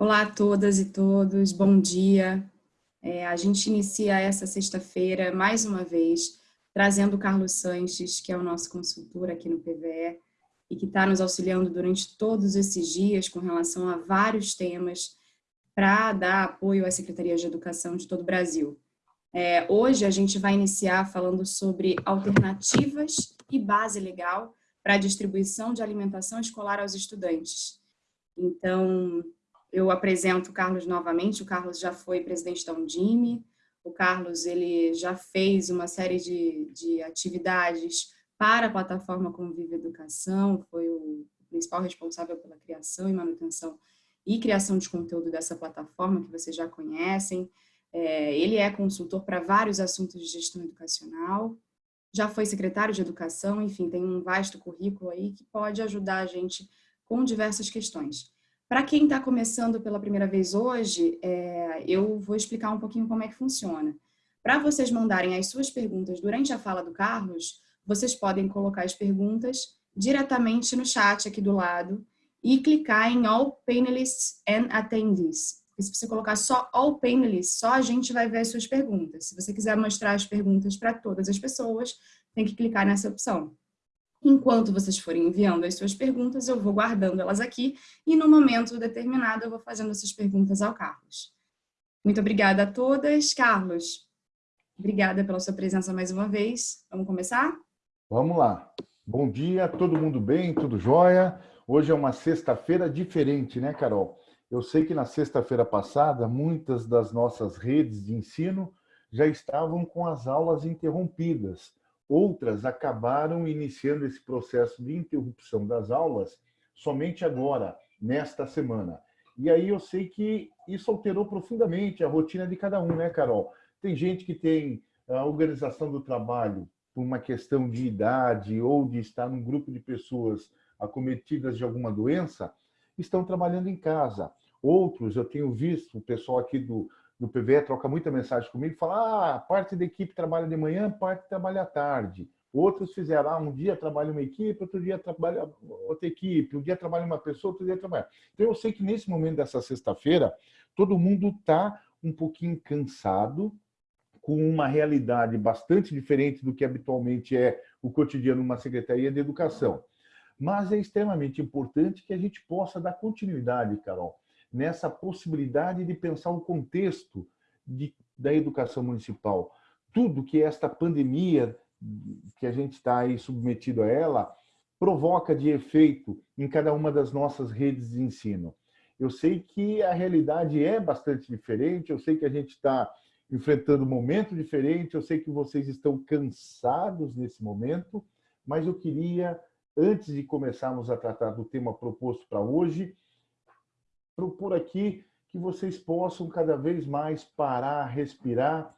Olá a todas e todos, bom dia. É, a gente inicia essa sexta-feira, mais uma vez, trazendo o Carlos Sanches, que é o nosso consultor aqui no PVE, e que está nos auxiliando durante todos esses dias com relação a vários temas para dar apoio às secretarias de educação de todo o Brasil. É, hoje a gente vai iniciar falando sobre alternativas e base legal para a distribuição de alimentação escolar aos estudantes. Então, eu apresento o Carlos novamente, o Carlos já foi presidente da Undime, o Carlos ele já fez uma série de, de atividades para a plataforma Convive Educação, foi o principal responsável pela criação e manutenção e criação de conteúdo dessa plataforma, que vocês já conhecem. É, ele é consultor para vários assuntos de gestão educacional, já foi secretário de educação, enfim, tem um vasto currículo aí que pode ajudar a gente com diversas questões. Para quem está começando pela primeira vez hoje, é, eu vou explicar um pouquinho como é que funciona. Para vocês mandarem as suas perguntas durante a fala do Carlos, vocês podem colocar as perguntas diretamente no chat aqui do lado e clicar em All Panelists and Attendees. Porque se você colocar só All Panelists, só a gente vai ver as suas perguntas. Se você quiser mostrar as perguntas para todas as pessoas, tem que clicar nessa opção. Enquanto vocês forem enviando as suas perguntas, eu vou guardando elas aqui e no momento determinado eu vou fazendo essas perguntas ao Carlos. Muito obrigada a todas. Carlos, obrigada pela sua presença mais uma vez. Vamos começar? Vamos lá. Bom dia, todo mundo bem? Tudo jóia? Hoje é uma sexta-feira diferente, né, Carol? Eu sei que na sexta-feira passada, muitas das nossas redes de ensino já estavam com as aulas interrompidas Outras acabaram iniciando esse processo de interrupção das aulas somente agora, nesta semana. E aí eu sei que isso alterou profundamente a rotina de cada um, né, Carol? Tem gente que tem a organização do trabalho por uma questão de idade ou de estar num grupo de pessoas acometidas de alguma doença, estão trabalhando em casa. Outros, eu tenho visto o pessoal aqui do, do PVE troca muita mensagem comigo, fala, ah, parte da equipe trabalha de manhã, parte trabalha à tarde. Outros fizeram, ah, um dia trabalha uma equipe, outro dia trabalha outra equipe, um dia trabalha uma pessoa, outro dia trabalha. Então eu sei que nesse momento dessa sexta-feira, todo mundo está um pouquinho cansado, com uma realidade bastante diferente do que habitualmente é o cotidiano numa Secretaria de Educação. Mas é extremamente importante que a gente possa dar continuidade, Carol, nessa possibilidade de pensar o contexto de, da educação municipal. Tudo que esta pandemia que a gente está aí submetido a ela provoca de efeito em cada uma das nossas redes de ensino. Eu sei que a realidade é bastante diferente, eu sei que a gente está enfrentando um momento diferente, eu sei que vocês estão cansados nesse momento, mas eu queria, antes de começarmos a tratar do tema proposto para hoje, propor aqui que vocês possam cada vez mais parar, respirar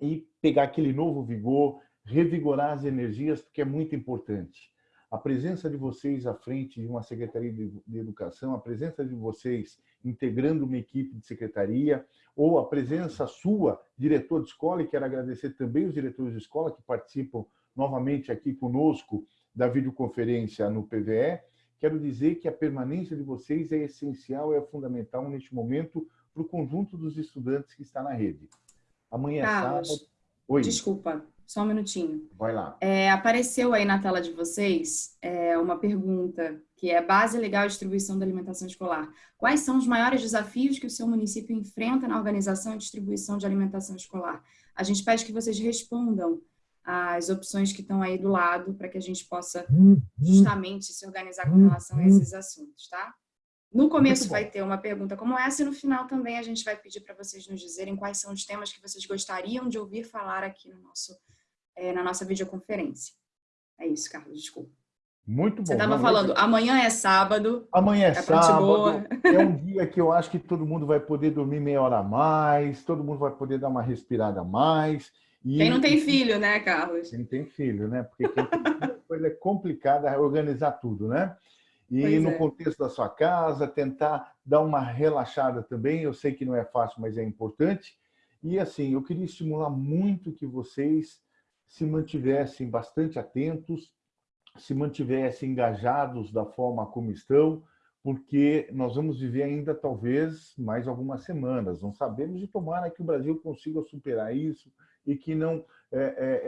e pegar aquele novo vigor, revigorar as energias, porque é muito importante. A presença de vocês à frente de uma Secretaria de Educação, a presença de vocês integrando uma equipe de secretaria, ou a presença sua, diretor de escola, e quero agradecer também os diretores de escola que participam novamente aqui conosco da videoconferência no PVE, quero dizer que a permanência de vocês é essencial, é fundamental neste momento para o conjunto dos estudantes que está na rede. Amanhã é Carlos, sábado... Oi. Desculpa, só um minutinho. Vai lá. É, apareceu aí na tela de vocês é, uma pergunta que é base legal de distribuição da alimentação escolar. Quais são os maiores desafios que o seu município enfrenta na organização e distribuição de alimentação escolar? A gente pede que vocês respondam as opções que estão aí do lado para que a gente possa uhum. justamente se organizar com relação a esses assuntos, tá? No começo vai ter uma pergunta como essa e no final também a gente vai pedir para vocês nos dizerem quais são os temas que vocês gostariam de ouvir falar aqui no nosso, é, na nossa videoconferência. É isso, Carlos, desculpa. Muito bom. Você estava falando, amanhã é sábado. Amanhã é, é sábado. É um dia que eu acho que todo mundo vai poder dormir meia hora a mais, todo mundo vai poder dar uma respirada a mais. E quem não tem filho, né, Carlos? Quem tem filho, né? Porque quem tem filho, é complicado organizar tudo, né? E pois no é. contexto da sua casa, tentar dar uma relaxada também. Eu sei que não é fácil, mas é importante. E assim, eu queria estimular muito que vocês se mantivessem bastante atentos, se mantivessem engajados da forma como estão, porque nós vamos viver ainda talvez mais algumas semanas. Não sabemos e tomara que o Brasil consiga superar isso e que não é,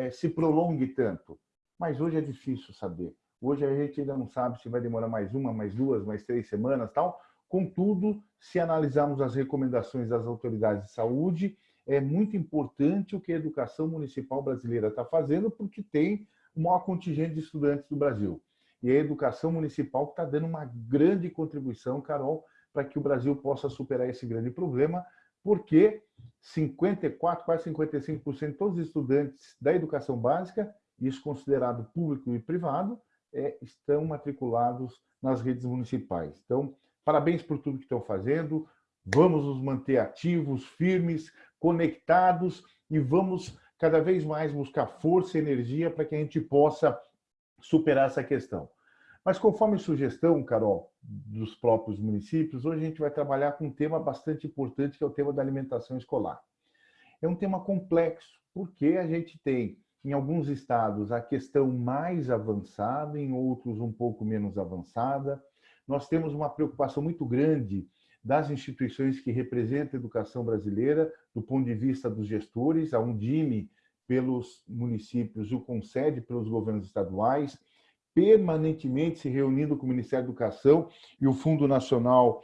é, é, se prolongue tanto. Mas hoje é difícil saber. Hoje a gente ainda não sabe se vai demorar mais uma, mais duas, mais três semanas, tal. Contudo, se analisarmos as recomendações das autoridades de saúde, é muito importante o que a educação municipal brasileira está fazendo, porque tem o maior contingente de estudantes do Brasil. E a educação municipal está dando uma grande contribuição, Carol, para que o Brasil possa superar esse grande problema, porque 54, quase 55% de todos os estudantes da educação básica, isso considerado público e privado, é, estão matriculados nas redes municipais. Então, parabéns por tudo que estão fazendo, vamos nos manter ativos, firmes, conectados e vamos cada vez mais buscar força e energia para que a gente possa superar essa questão. Mas conforme sugestão, Carol, dos próprios municípios, hoje a gente vai trabalhar com um tema bastante importante, que é o tema da alimentação escolar. É um tema complexo, porque a gente tem, em alguns estados, a questão mais avançada, em outros um pouco menos avançada. Nós temos uma preocupação muito grande das instituições que representam a educação brasileira, do ponto de vista dos gestores, a Undime pelos municípios, o concede pelos governos estaduais, permanentemente se reunindo com o Ministério da Educação e o Fundo Nacional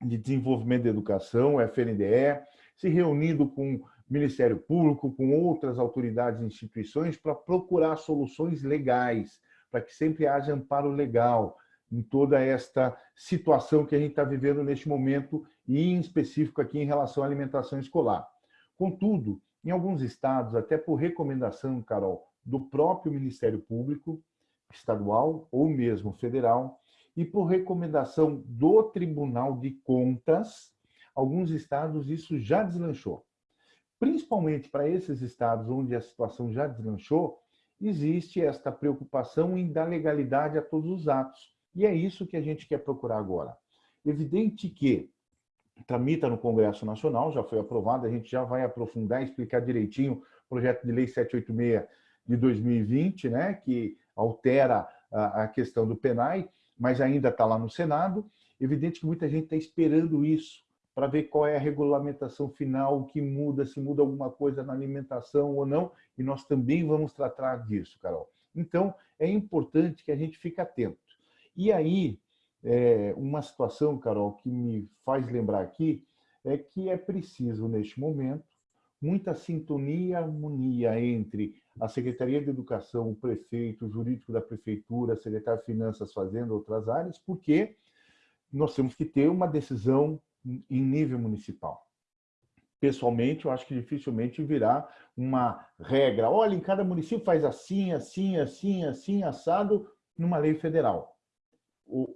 de Desenvolvimento da Educação, FNDE, se reunindo com o Ministério Público, com outras autoridades e instituições para procurar soluções legais, para que sempre haja amparo legal em toda esta situação que a gente está vivendo neste momento e em específico aqui em relação à alimentação escolar. Contudo, em alguns estados, até por recomendação, Carol, do próprio Ministério Público, estadual ou mesmo federal, e por recomendação do Tribunal de Contas, alguns estados isso já deslanchou. Principalmente para esses estados onde a situação já deslanchou, existe esta preocupação em dar legalidade a todos os atos. E é isso que a gente quer procurar agora. Evidente que tramita no Congresso Nacional, já foi aprovado, a gente já vai aprofundar e explicar direitinho o projeto de lei 786 de 2020, né, que altera a, questão do PENAI, mas ainda está lá no Senado. Evidente que muita gente está esperando isso para ver qual é a regulamentação final, o que muda, se muda alguma coisa na alimentação ou não, e nós também vamos tratar disso, Carol. Então, é importante que a gente fique atento. E aí, é, uma situação, Carol, que me faz lembrar aqui, é que é preciso, neste momento, muita sintonia e harmonia entre a Secretaria de Educação, o prefeito, o jurídico da prefeitura, a secretária de Finanças fazendo outras áreas, porque nós temos que ter uma decisão em nível municipal. Pessoalmente, eu acho que dificilmente virá uma regra. Olha, em cada município faz assim, assim, assim, assim, assado, numa lei federal.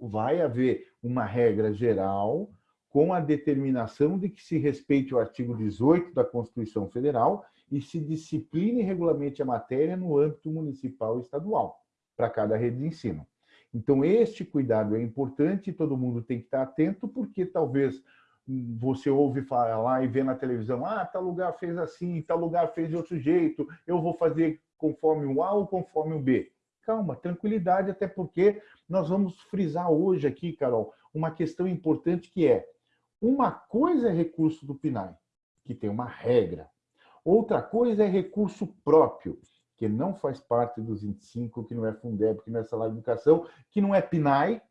Vai haver uma regra geral com a determinação de que se respeite o artigo 18 da Constituição Federal e se discipline e regulamente a matéria no âmbito municipal e estadual, para cada rede de ensino. Então, este cuidado é importante todo mundo tem que estar atento, porque talvez você ouve falar e vê na televisão, ah, tal lugar fez assim, tal lugar fez de outro jeito, eu vou fazer conforme o A ou conforme o B. Calma, tranquilidade, até porque nós vamos frisar hoje aqui, Carol, uma questão importante que é uma coisa é recurso do PNAE, que tem uma regra. Outra coisa é recurso próprio, que não faz parte dos 25, que não é Fundeb, que não é salário de educação, que não é PNAE,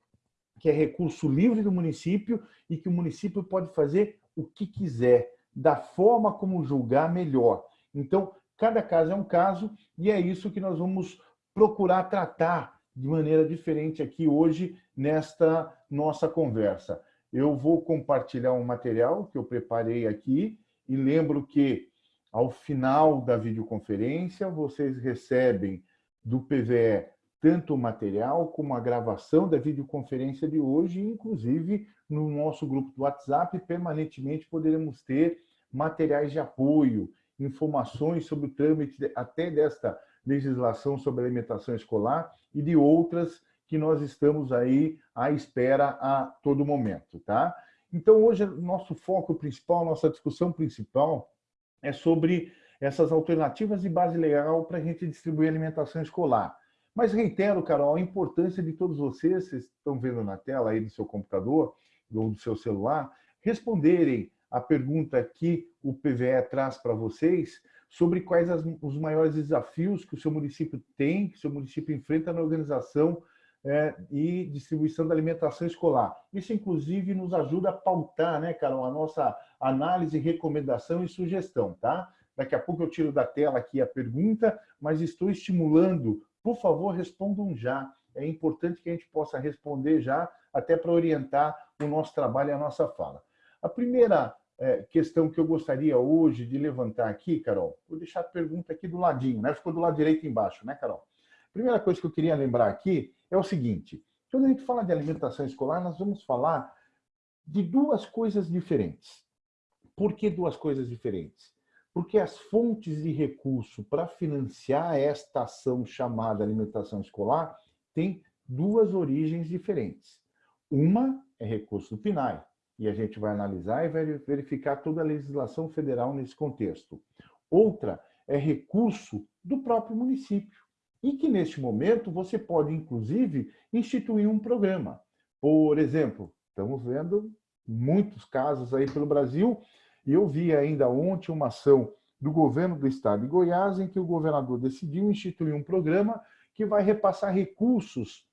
que é recurso livre do município e que o município pode fazer o que quiser, da forma como julgar melhor. Então, cada caso é um caso e é isso que nós vamos procurar tratar de maneira diferente aqui hoje nesta nossa conversa eu vou compartilhar um material que eu preparei aqui e lembro que ao final da videoconferência vocês recebem do PVE tanto o material como a gravação da videoconferência de hoje, inclusive no nosso grupo do WhatsApp, permanentemente poderemos ter materiais de apoio, informações sobre o trâmite até desta legislação sobre alimentação escolar e de outras que nós estamos aí à espera a todo momento, tá? Então, hoje, nosso foco principal, nossa discussão principal é sobre essas alternativas de base legal para a gente distribuir alimentação escolar. Mas reitero, Carol, a importância de todos vocês, vocês estão vendo na tela aí do seu computador ou do seu celular, responderem a pergunta que o PVE traz para vocês sobre quais as, os maiores desafios que o seu município tem, que o seu município enfrenta na organização é, e distribuição da alimentação escolar. Isso, inclusive, nos ajuda a pautar, né, Carol, a nossa análise, recomendação e sugestão, tá? Daqui a pouco eu tiro da tela aqui a pergunta, mas estou estimulando. Por favor, respondam já. É importante que a gente possa responder já, até para orientar o nosso trabalho e a nossa fala. A primeira é, questão que eu gostaria hoje de levantar aqui, Carol, vou deixar a pergunta aqui do ladinho, né? Ficou do lado direito embaixo, né, Carol? Primeira coisa que eu queria lembrar aqui é o seguinte: quando a gente fala de alimentação escolar, nós vamos falar de duas coisas diferentes. Por que duas coisas diferentes? Porque as fontes de recurso para financiar esta ação chamada alimentação escolar têm duas origens diferentes. Uma é recurso do PNAE, e a gente vai analisar e vai verificar toda a legislação federal nesse contexto. Outra é recurso do próprio município e que, neste momento, você pode, inclusive, instituir um programa. Por exemplo, estamos vendo muitos casos aí pelo Brasil, e eu vi ainda ontem uma ação do governo do estado de Goiás, em que o governador decidiu instituir um programa que vai repassar recursos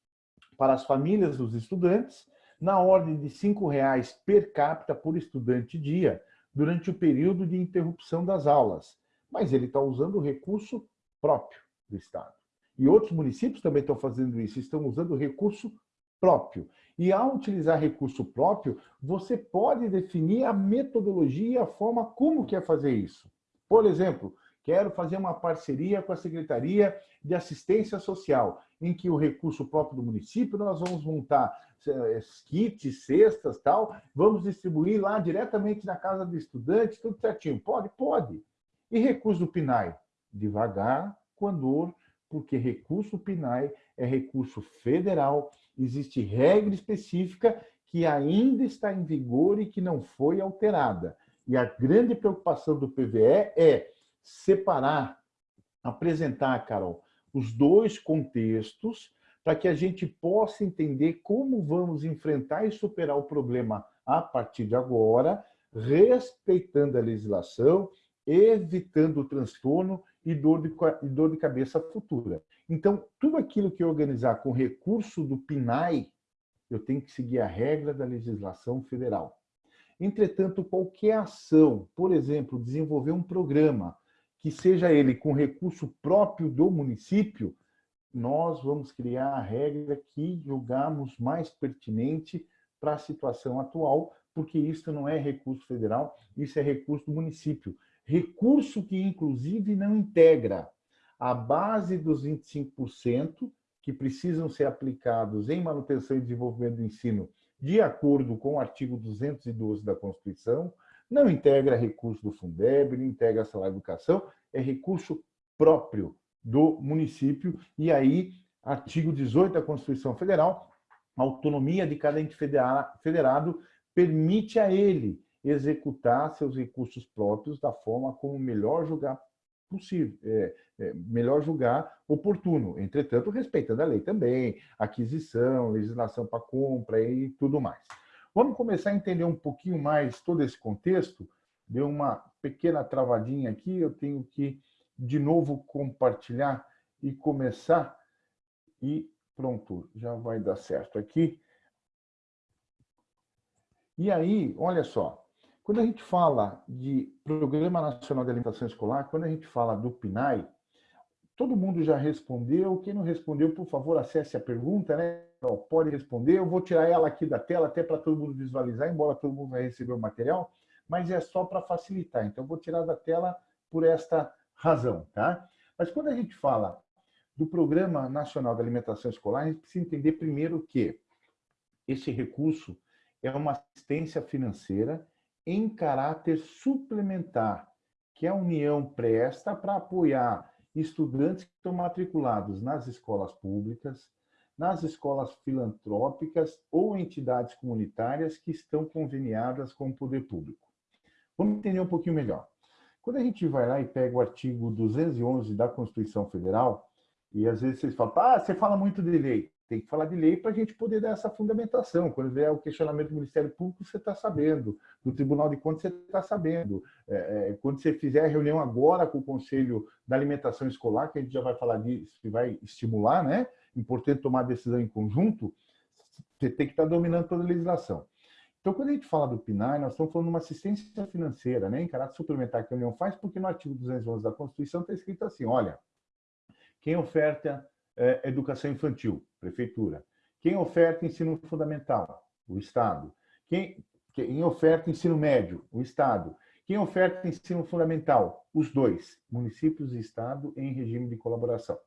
para as famílias dos estudantes, na ordem de R$ reais per capita por estudante dia, durante o período de interrupção das aulas. Mas ele está usando o recurso próprio do Estado. E outros municípios também estão fazendo isso, estão usando recurso próprio. E ao utilizar recurso próprio, você pode definir a metodologia e a forma como quer fazer isso. Por exemplo, quero fazer uma parceria com a Secretaria de Assistência Social, em que o recurso próprio do município, nós vamos montar eh, kits, cestas, tal, vamos distribuir lá diretamente na casa do estudante, tudo certinho. Pode? Pode. E recurso do PNAE? Devagar, com porque recurso PNAE é recurso federal, existe regra específica que ainda está em vigor e que não foi alterada. E a grande preocupação do PVE é separar, apresentar, Carol, os dois contextos para que a gente possa entender como vamos enfrentar e superar o problema a partir de agora, respeitando a legislação, evitando o transtorno e dor de, e dor de cabeça futura. Então, tudo aquilo que eu organizar com recurso do PNAE, eu tenho que seguir a regra da legislação federal. Entretanto, qualquer ação, por exemplo, desenvolver um programa, que seja ele com recurso próprio do município, nós vamos criar a regra que julgamos mais pertinente para a situação atual, porque isso não é recurso federal, isso é recurso do município. Recurso que, inclusive, não integra a base dos 25% que precisam ser aplicados em manutenção e desenvolvimento do ensino de acordo com o artigo 212 da Constituição, não integra recurso do Fundeb, não integra salário de educação, é recurso próprio do município, e aí, artigo 18 da Constituição Federal, a autonomia de cada ente federado permite a ele executar seus recursos próprios da forma como melhor julgar possível, é, é, melhor julgar oportuno. Entretanto, respeitando a lei também, aquisição, legislação para compra e tudo mais. Vamos começar a entender um pouquinho mais todo esse contexto. Deu uma pequena travadinha aqui, eu tenho que de novo compartilhar e começar. E pronto, já vai dar certo aqui. E aí, olha só, quando a gente fala de Programa Nacional de Alimentação Escolar, quando a gente fala do PNAE, todo mundo já respondeu. Quem não respondeu, por favor, acesse a pergunta, né? Pode responder. Eu vou tirar ela aqui da tela, até para todo mundo visualizar, embora todo mundo vai receber o material, mas é só para facilitar. Então, eu vou tirar da tela por esta razão, tá? Mas quando a gente fala do Programa Nacional de Alimentação Escolar, a gente precisa entender primeiro que esse recurso é uma assistência financeira em caráter suplementar, que a União presta para apoiar estudantes que estão matriculados nas escolas públicas, nas escolas filantrópicas ou entidades comunitárias que estão conveniadas com o poder público. Vamos entender um pouquinho melhor. Quando a gente vai lá e pega o artigo 211 da Constituição Federal, E às vezes vocês falam, ah, você fala muito de lei. Tem que falar de lei para a gente poder dar essa fundamentação. Quando vier o questionamento do Ministério Público, você está sabendo. Do Tribunal de Contas, você está sabendo. É, é, quando você fizer a reunião agora com o Conselho da Alimentação Escolar, que a gente já vai falar disso, que vai estimular, né? Importante tomar decisão em conjunto, você tem que estar tá dominando toda a legislação. Então, quando a gente fala do PNAE, nós estamos falando de uma assistência financeira, né, em caráter suplementar que a União faz, porque no artigo 211 da Constituição está escrito assim, olha, quem oferta é, educação infantil, prefeitura. Quem oferta ensino fundamental, o Estado. Quem, quem oferta ensino médio, o Estado. Quem oferta ensino fundamental, os dois, municípios e Estado em regime de colaboração.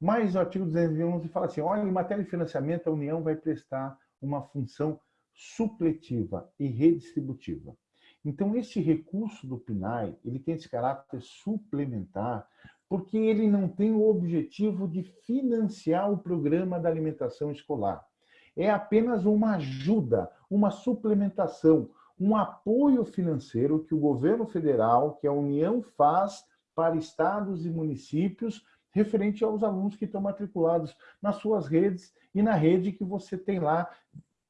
Mas o artigo 211 fala assim, olha, em matéria de financiamento, a União vai prestar uma função supletiva e redistributiva. Então, esse recurso do PNAE, ele tem esse caráter suplementar, porque ele não tem o objetivo de financiar o programa da alimentação escolar. É apenas uma ajuda, uma suplementação, um apoio financeiro que o governo federal, que a União faz para estados e municípios referente aos alunos que estão matriculados nas suas redes e na rede que você tem lá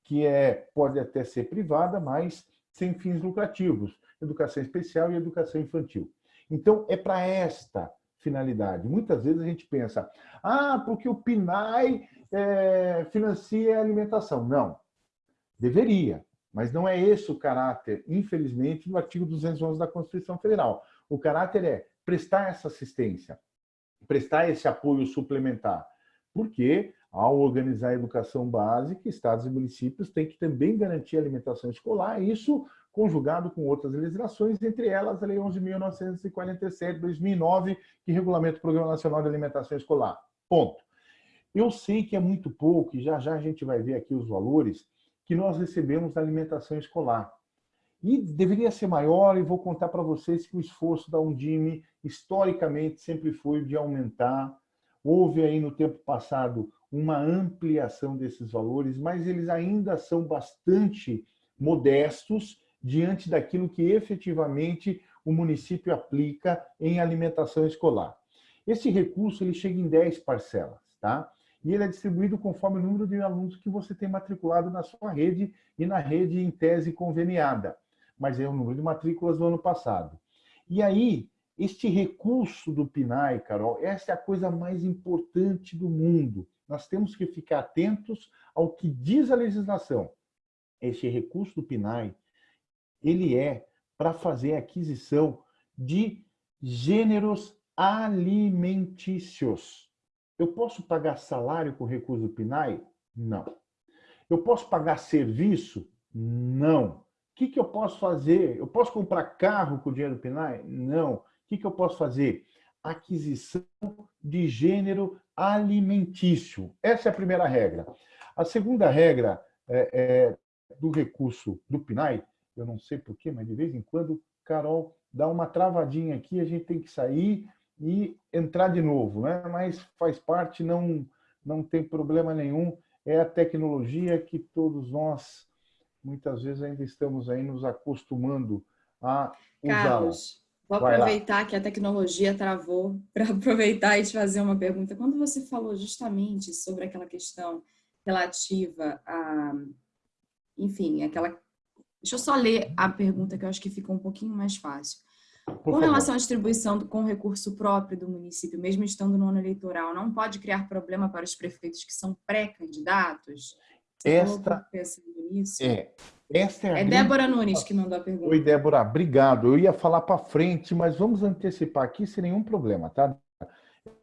que é, pode até ser privada, mas sem fins lucrativos, educação especial e educação infantil. Então, é para esta finalidade. Muitas vezes a gente pensa, ah, porque o PNAE é, financia a alimentação. Não, deveria, mas não é esse o caráter, infelizmente, do artigo 211 da Constituição Federal. O caráter é prestar essa assistência, prestar esse apoio suplementar, porque ao organizar a educação básica, estados e municípios têm que também garantir a alimentação escolar, isso conjugado com outras legislações, entre elas a Lei 11.947, 2009, que regulamenta o Programa Nacional de Alimentação Escolar. Ponto. Eu sei que é muito pouco, e já já a gente vai ver aqui os valores, que nós recebemos da alimentação escolar. E deveria ser maior, e vou contar para vocês que o esforço da Undime, historicamente, sempre foi de aumentar. Houve aí no tempo passado uma ampliação desses valores, mas eles ainda são bastante modestos diante daquilo que efetivamente o município aplica em alimentação escolar. Esse recurso ele chega em 10 parcelas, tá? E ele é distribuído conforme o número de alunos que você tem matriculado na sua rede e na rede em tese conveniada. Mas é o número de matrículas do ano passado. E aí, este recurso do PNAE, Carol, essa é a coisa mais importante do mundo nós temos que ficar atentos ao que diz a legislação. Este recurso do PNAE, ele é para fazer aquisição de gêneros alimentícios. Eu posso pagar salário com recurso do PNAE? Não. Eu posso pagar serviço? Não. O que, que eu posso fazer? Eu posso comprar carro com o dinheiro do PNAE? Não. O que, que eu posso fazer? Aquisição de gênero alimentício. Essa é a primeira regra. A segunda regra é, é, do recurso do PNAE, eu não sei porquê, mas de vez em quando, Carol, dá uma travadinha aqui, a gente tem que sair e entrar de novo, né? mas faz parte, não, não tem problema nenhum, é a tecnologia que todos nós, muitas vezes, ainda estamos aí nos acostumando a usá-la. Vou aproveitar que a tecnologia travou para aproveitar e te fazer uma pergunta. Quando você falou justamente sobre aquela questão relativa a, enfim, aquela... Deixa eu só ler a pergunta que eu acho que ficou um pouquinho mais fácil. Com relação à distribuição com recurso próprio do município, mesmo estando no ano eleitoral, não pode criar problema para os prefeitos que são pré-candidatos? Esta é, essa é, é grande... Débora Nunes que mandou a pergunta. Oi, Débora, obrigado. Eu ia falar para frente, mas vamos antecipar aqui sem nenhum problema, tá?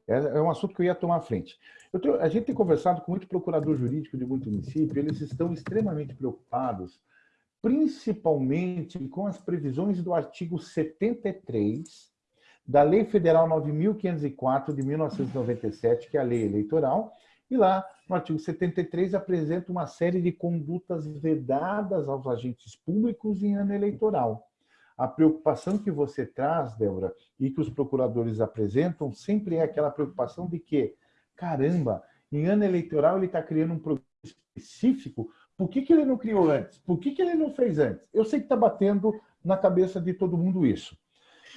É, é um assunto que eu ia tomar à frente. Tenho, a gente tem conversado com muito procurador jurídico de muito município, eles estão extremamente preocupados, principalmente com as previsões do artigo 73 da Lei Federal 9.504 de 1997, que é a lei eleitoral, e lá, no artigo 73, apresenta uma série de condutas vedadas aos agentes públicos em ano eleitoral. A preocupação que você traz, Débora, e que os procuradores apresentam, sempre é aquela preocupação de que, caramba, em ano eleitoral ele está criando um programa específico, por que, que ele não criou antes? Por que, que ele não fez antes? Eu sei que está batendo na cabeça de todo mundo isso.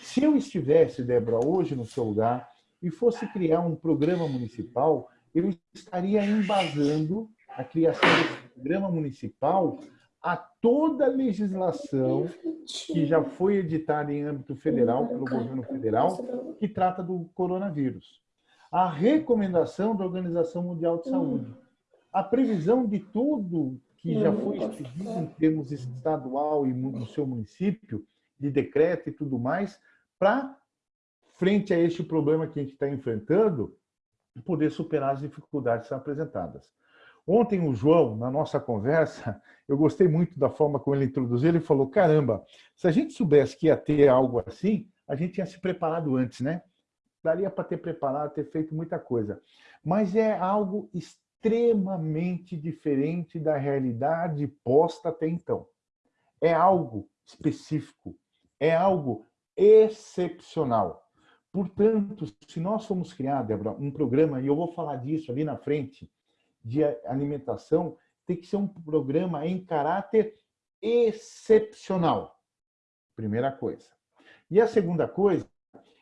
Se eu estivesse, Débora, hoje no seu lugar, e fosse criar um programa municipal, eu estaria embasando a criação desse programa municipal a toda a legislação que já foi editada em âmbito federal, pelo governo federal, que trata do coronavírus. A recomendação da Organização Mundial de Saúde. A previsão de tudo que já foi expedido em termos estadual e no seu município, de decreto e tudo mais, para, frente a este problema que a gente está enfrentando, poder superar as dificuldades que são apresentadas. Ontem o João, na nossa conversa, eu gostei muito da forma como ele introduziu, ele falou, caramba, se a gente soubesse que ia ter algo assim, a gente tinha se preparado antes, né? Daria para ter preparado, ter feito muita coisa. Mas é algo extremamente diferente da realidade posta até então. É algo específico, é algo excepcional. Portanto, se nós formos criar, Débora, um programa, e eu vou falar disso ali na frente, de alimentação tem que ser um programa em caráter excepcional. Primeira coisa. E a segunda coisa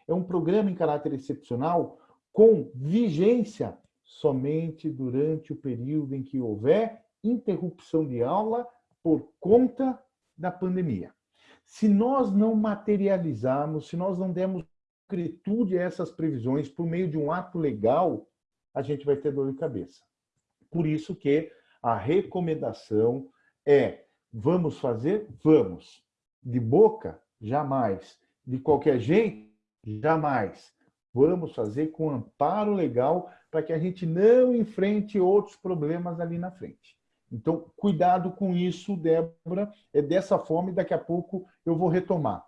é um programa em caráter excepcional com vigência somente durante o período em que houver interrupção de aula por conta da pandemia. Se nós não materializarmos, se nós não dermos concretude a essas previsões por meio de um ato legal, a gente vai ter dor de cabeça. Por isso que a recomendação é vamos fazer? Vamos. De boca? Jamais. De qualquer jeito? Jamais. Vamos fazer com amparo legal para que a gente não enfrente outros problemas ali na frente. Então, cuidado com isso, Débora. É dessa forma e daqui a pouco eu vou retomar.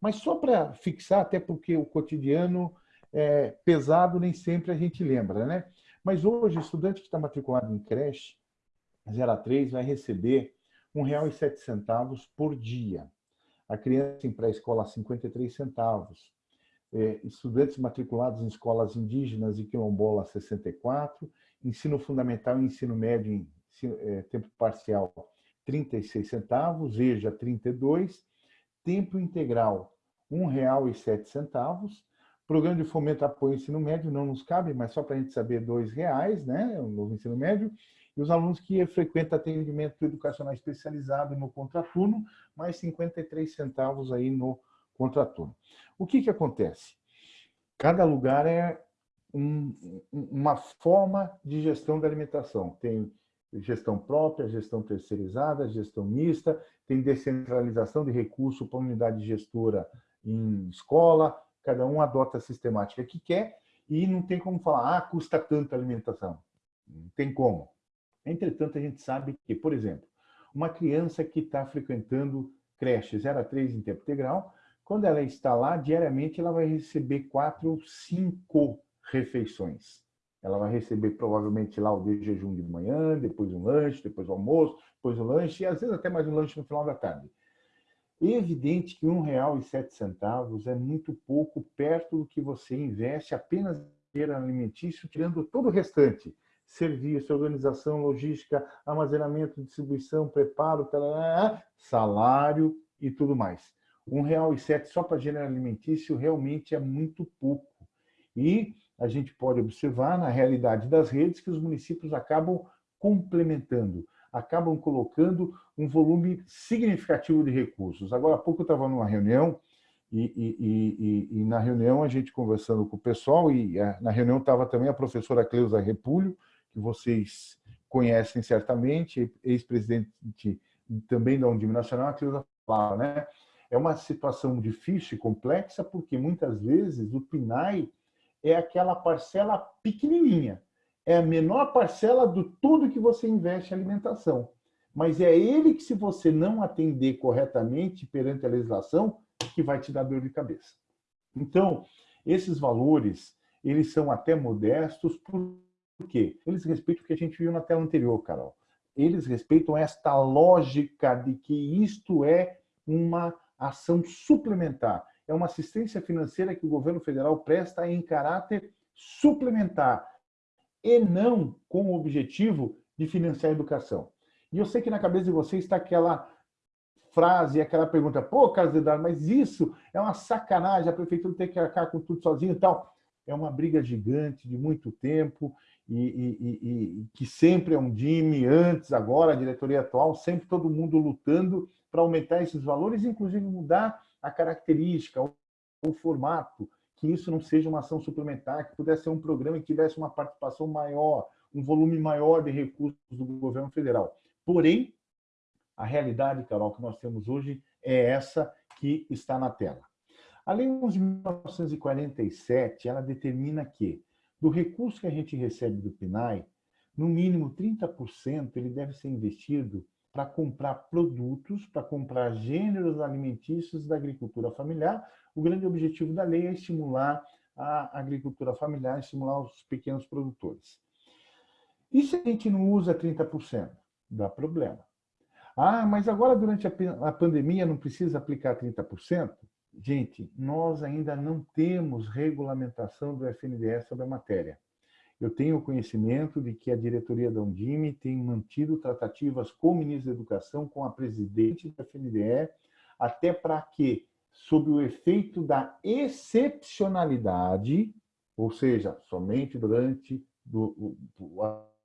Mas só para fixar, até porque o cotidiano é pesado, nem sempre a gente lembra, né? Mas hoje, estudante que está matriculado em creche, 0 a 3, vai receber R$ 1,07 por dia. A criança em pré-escola, 53 centavos. É, estudantes matriculados em escolas indígenas e quilombola, 64. Ensino fundamental e ensino médio em é, tempo parcial, 36 centavos. EJA, 32. Tempo integral, R$ 1,07 Programa de fomento apoio ao ensino médio não nos cabe, mas só para a gente saber, dois reais, né? O novo ensino médio. E os alunos que frequentam atendimento educacional especializado no contraturno, mais 53 centavos aí no contraturno. O que, que acontece? Cada lugar é um, uma forma de gestão da alimentação. Tem gestão própria, gestão terceirizada, gestão mista, tem descentralização de recurso para unidade gestora em escola, cada um adota a sistemática que quer e não tem como falar, ah, custa tanto a alimentação. Não tem como. Entretanto, a gente sabe que, por exemplo, uma criança que está frequentando creche 0 a 3 em tempo integral, quando ela está lá, diariamente ela vai receber quatro ou cinco refeições. Ela vai receber provavelmente lá o de jejum de manhã, depois um lanche, depois o almoço, depois o lanche e às vezes até mais um lanche no final da tarde. É evidente que R$ 1,07 é muito pouco perto do que você investe apenas em alimentício, tirando todo o restante. Serviço, organização, logística, armazenamento, distribuição, preparo, salário e tudo mais. R$ 1,07 só para gênero alimentício realmente é muito pouco. E a gente pode observar na realidade das redes que os municípios acabam complementando acabam colocando um volume significativo de recursos. Agora há pouco eu estava numa reunião e, e, e, e, na reunião a gente conversando com o pessoal e a, na reunião estava também a professora Cleusa Repulho, que vocês conhecem certamente, ex-presidente também da Undime Nacional, a Cleusa falava, né? É uma situação difícil e complexa porque muitas vezes o PNAE é aquela parcela pequenininha, é a menor parcela do tudo que você investe em alimentação. Mas é ele que, se você não atender corretamente perante a legislação, que vai te dar dor de cabeça. Então, esses valores, eles são até modestos, por quê? Eles respeitam o que a gente viu na tela anterior, Carol. Eles respeitam esta lógica de que isto é uma ação suplementar. É uma assistência financeira que o governo federal presta em caráter suplementar e não com o objetivo de financiar a educação. E eu sei que na cabeça de vocês está aquela frase, aquela pergunta, pô, Carlos Eduardo, mas isso é uma sacanagem, a prefeitura tem que arcar com tudo sozinho e tal. é uma briga gigante de muito tempo e, e, e, que sempre é um DIME, antes, agora, a diretoria atual, sempre todo mundo lutando para aumentar esses valores, inclusive mudar a característica, o, formato, que isso não seja uma ação suplementar, que pudesse ser um programa que tivesse uma participação maior, um volume maior de recursos do governo federal. Porém, a realidade, Carol, que nós temos hoje é essa que está na tela. A Lei 11.947, ela determina que, do recurso que a gente recebe do PNAE, no mínimo 30% ele deve ser investido para comprar produtos, para comprar gêneros alimentícios da agricultura familiar. O grande objetivo da lei é estimular a agricultura familiar, estimular os pequenos produtores. E se a gente não usa 30%? Dá problema. Ah, mas agora durante a pandemia não precisa aplicar 30%? Gente, nós ainda não temos regulamentação do FNDE sobre a matéria. Eu tenho conhecimento de que a diretoria da Undime tem mantido tratativas com o ministro da Educação, com a presidente da FNDE, até para que, sob o efeito da excepcionalidade, ou seja, somente durante do,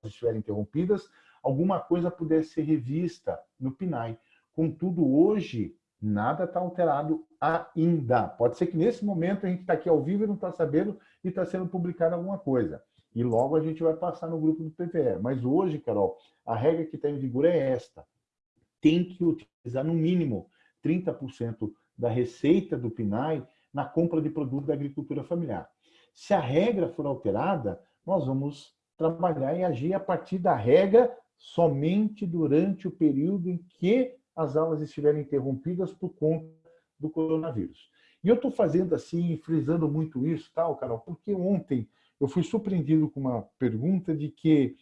as estiverem interrompidas, alguma coisa pudesse ser revista no PNAE. Contudo, hoje, Nada está alterado ainda. Pode ser que nesse momento a gente está aqui ao vivo e não está sabendo e está sendo publicada alguma coisa. E logo a gente vai passar no grupo do PVE. Mas hoje, Carol, a regra que está em vigor é esta. Tem que utilizar no mínimo 30% da receita do PNAE na compra de produtos da agricultura familiar. Se a regra for alterada, nós vamos trabalhar e agir a partir da regra somente durante o período em que as aulas estiverem interrompidas por conta do coronavírus. E eu estou fazendo assim, frisando muito isso, tal, Carol, porque ontem eu fui surpreendido com uma pergunta de que,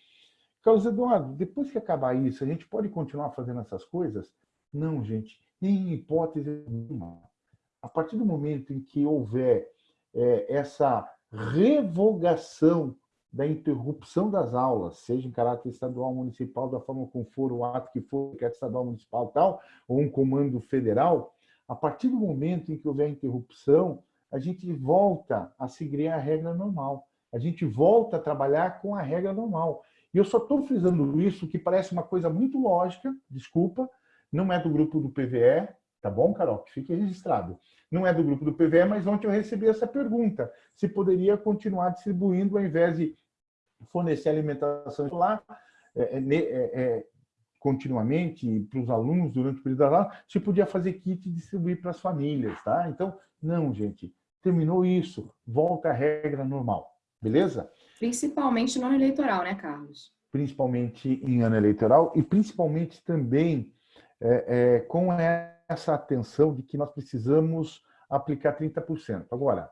Carlos Eduardo, depois que acabar isso, a gente pode continuar fazendo essas coisas? Não, gente, em hipótese nenhuma. A partir do momento em que houver é, essa revogação da interrupção das aulas, seja em caráter estadual, municipal, da forma como for o ato que for, que é estadual, municipal tal, ou um comando federal, a partir do momento em que houver interrupção, a gente volta a seguir a regra normal. A gente volta a trabalhar com a regra normal. E eu só estou frisando isso, que parece uma coisa muito lógica, desculpa, não é do grupo do PVE, tá bom, Carol? Que fique registrado não é do grupo do PVE, mas ontem eu recebi essa pergunta, se poderia continuar distribuindo ao invés de fornecer alimentação lá é, é, é, é continuamente para os alunos durante o período da aula, se podia fazer kit e distribuir para as famílias, tá? Então, não, gente, terminou isso, volta à regra normal, beleza? Principalmente no ano eleitoral, né, Carlos? Principalmente em ano eleitoral e principalmente também é, é, com essa atenção de que nós precisamos aplicar 30%. Agora,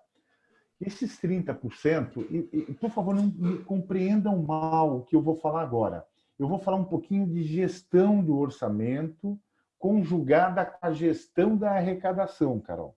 esses 30%, e, e, por favor, não me compreendam mal o que eu vou falar agora. Eu vou falar um pouquinho de gestão do orçamento conjugada com a gestão da arrecadação, Carol.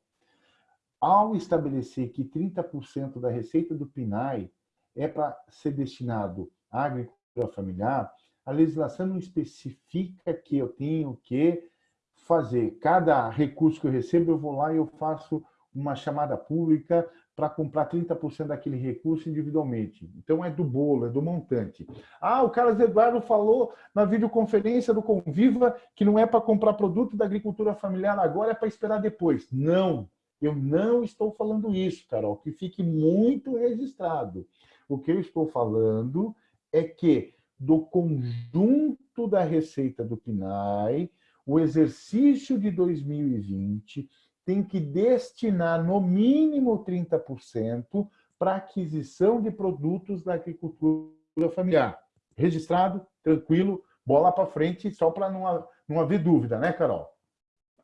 Ao estabelecer que 30% da receita do PNAE é para ser destinado à agricultura familiar, a legislação não especifica que eu tenho que fazer. Cada recurso que eu recebo, eu vou lá e eu faço uma chamada pública para comprar 30% daquele recurso individualmente. Então, é do bolo, é do montante. Ah, o Carlos Eduardo falou na videoconferência do Conviva que não é para comprar produto da agricultura familiar agora, é para esperar depois. Não, eu não estou falando isso, Carol, que fique muito registrado. O que eu estou falando é que do conjunto da receita do PNAE, o exercício de 2020 tem que destinar no mínimo 30% para aquisição de produtos da agricultura familiar. Registrado, tranquilo, bola para frente, só para não, não haver dúvida, né, Carol?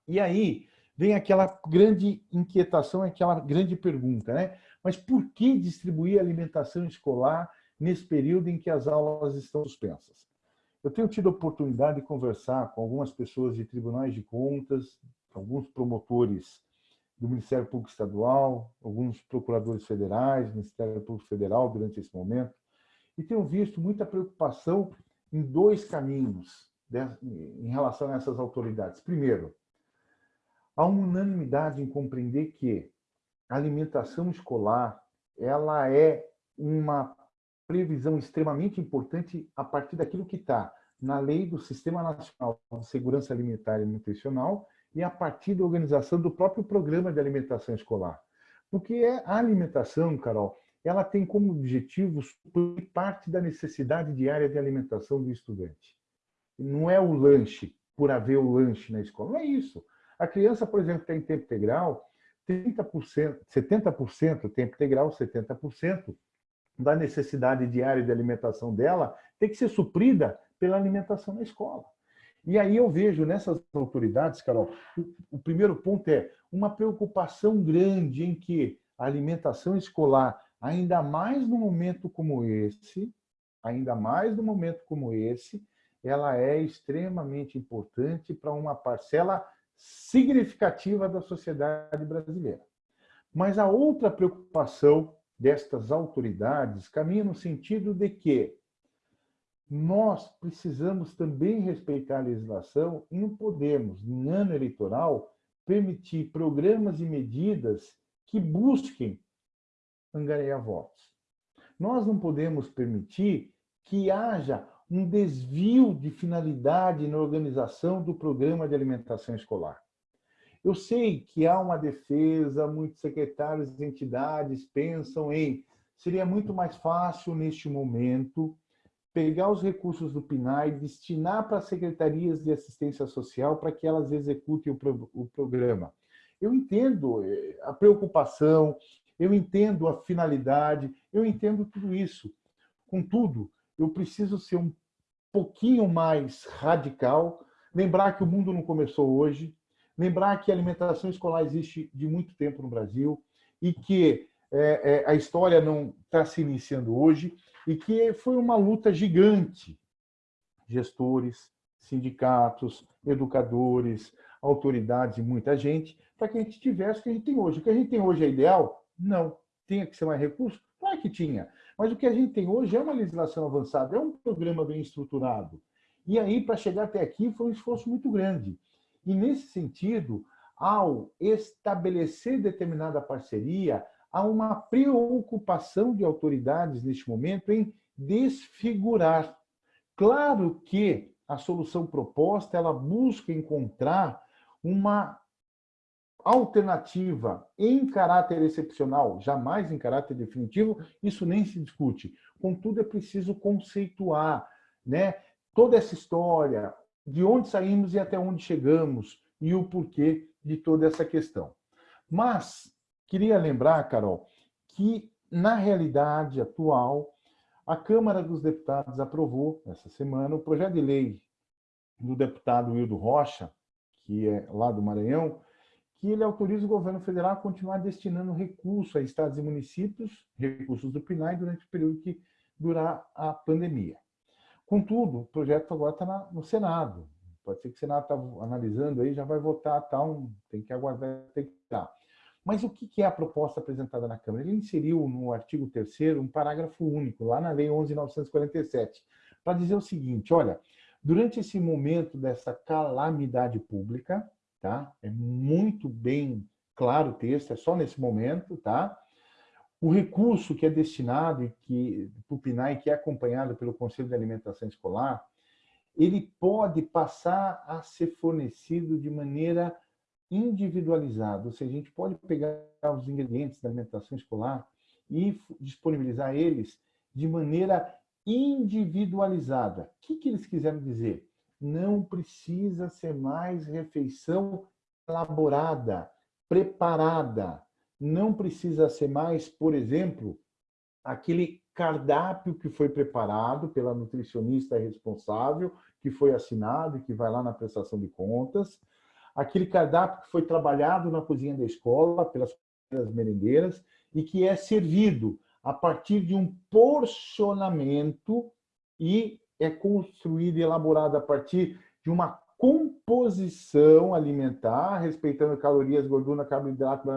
E aí vem aquela grande inquietação, aquela grande pergunta, né? Mas por que distribuir alimentação escolar nesse período em que as aulas estão suspensas? Eu tenho tido a oportunidade de conversar com algumas pessoas de tribunais de contas, alguns promotores do Ministério Público Estadual, alguns procuradores federais, Ministério Público Federal durante esse momento, e tenho visto muita preocupação em dois caminhos em relação a essas autoridades. Primeiro, há unanimidade em compreender que a alimentação escolar ela é uma previsão extremamente importante a partir daquilo que está na lei do Sistema Nacional de Segurança Alimentar e Nutricional e a partir da organização do próprio programa de alimentação escolar. Porque é a alimentação, Carol, ela tem como objetivo suprir parte da necessidade diária de alimentação do estudante. Não é o lanche, por haver o lanche na escola, não é isso. A criança, por exemplo, está em tempo integral, 30%, 70% tempo integral, 70% da necessidade diária de alimentação dela tem que ser suprida pela alimentação na escola. E aí eu vejo nessas autoridades, Carol, o, primeiro ponto é uma preocupação grande em que a alimentação escolar, ainda mais num momento como esse, ainda mais num momento como esse, ela é extremamente importante para uma parcela significativa da sociedade brasileira. Mas a outra preocupação destas autoridades caminha no sentido de que nós precisamos também respeitar a legislação e não podemos, em ano eleitoral, permitir programas e medidas que busquem angariar votos. Nós não podemos permitir que haja um desvio de finalidade na organização do programa de alimentação escolar. Eu sei que há uma defesa, muitos secretários e entidades pensam em seria muito mais fácil neste momento pegar os recursos do PNAE, destinar para as secretarias de assistência social para que elas executem o, pro, o programa. Eu entendo eh, a preocupação, eu entendo a finalidade, eu entendo tudo isso. Contudo, eu preciso ser um pouquinho mais radical, lembrar que o mundo não começou hoje, lembrar que a alimentação escolar existe de muito tempo no Brasil e que é, é, a história não está se iniciando hoje e que foi uma luta gigante. Gestores, sindicatos, educadores, autoridades e muita gente, para que a gente tivesse o que a gente tem hoje. O que a gente tem hoje é ideal? Não. Tinha que ser mais recurso? Claro que tinha. Mas o que a gente tem hoje é uma legislação avançada, é um programa bem estruturado. E aí, para chegar até aqui, foi um esforço muito grande. E, nesse sentido, ao estabelecer determinada parceria, há uma preocupação de autoridades neste momento em desfigurar. Claro que a solução proposta ela busca encontrar uma alternativa em caráter excepcional, jamais em caráter definitivo, isso nem se discute. Contudo, é preciso conceituar né, toda essa história, de onde saímos e até onde chegamos, e o porquê de toda essa questão. Mas Queria lembrar, Carol, que na realidade atual, a Câmara dos Deputados aprovou, essa semana, o projeto de lei do deputado Wildo Rocha, que é lá do Maranhão, que ele autoriza o governo federal a continuar destinando recursos a estados e municípios, recursos do PNAE, durante o período que durar a pandemia. Contudo, o projeto agora está no Senado. Pode ser que o Senado está analisando aí, já vai votar, tal, tem que aguardar, tem que estar. Mas o que é a proposta apresentada na Câmara? Ele inseriu no artigo 3 um parágrafo único, lá na Lei 11.947, para dizer o seguinte, olha, durante esse momento dessa calamidade pública, tá? é muito bem claro o texto, é só nesse momento, tá? o recurso que é destinado e que para o PNAE, que é acompanhado pelo Conselho de Alimentação Escolar, ele pode passar a ser fornecido de maneira individualizado, ou seja, a gente pode pegar os ingredientes da alimentação escolar e disponibilizar eles de maneira individualizada. O que, que eles quiseram dizer? Não precisa ser mais refeição elaborada, preparada. Não precisa ser mais, por exemplo, aquele cardápio que foi preparado pela nutricionista responsável, que foi assinado e que vai lá na prestação de contas, aquele cardápio que foi trabalhado na cozinha da escola pelas merendeiras e que é servido a partir de um porcionamento e é construído e elaborado a partir de uma composição alimentar, respeitando calorias, gordura, carboidrato,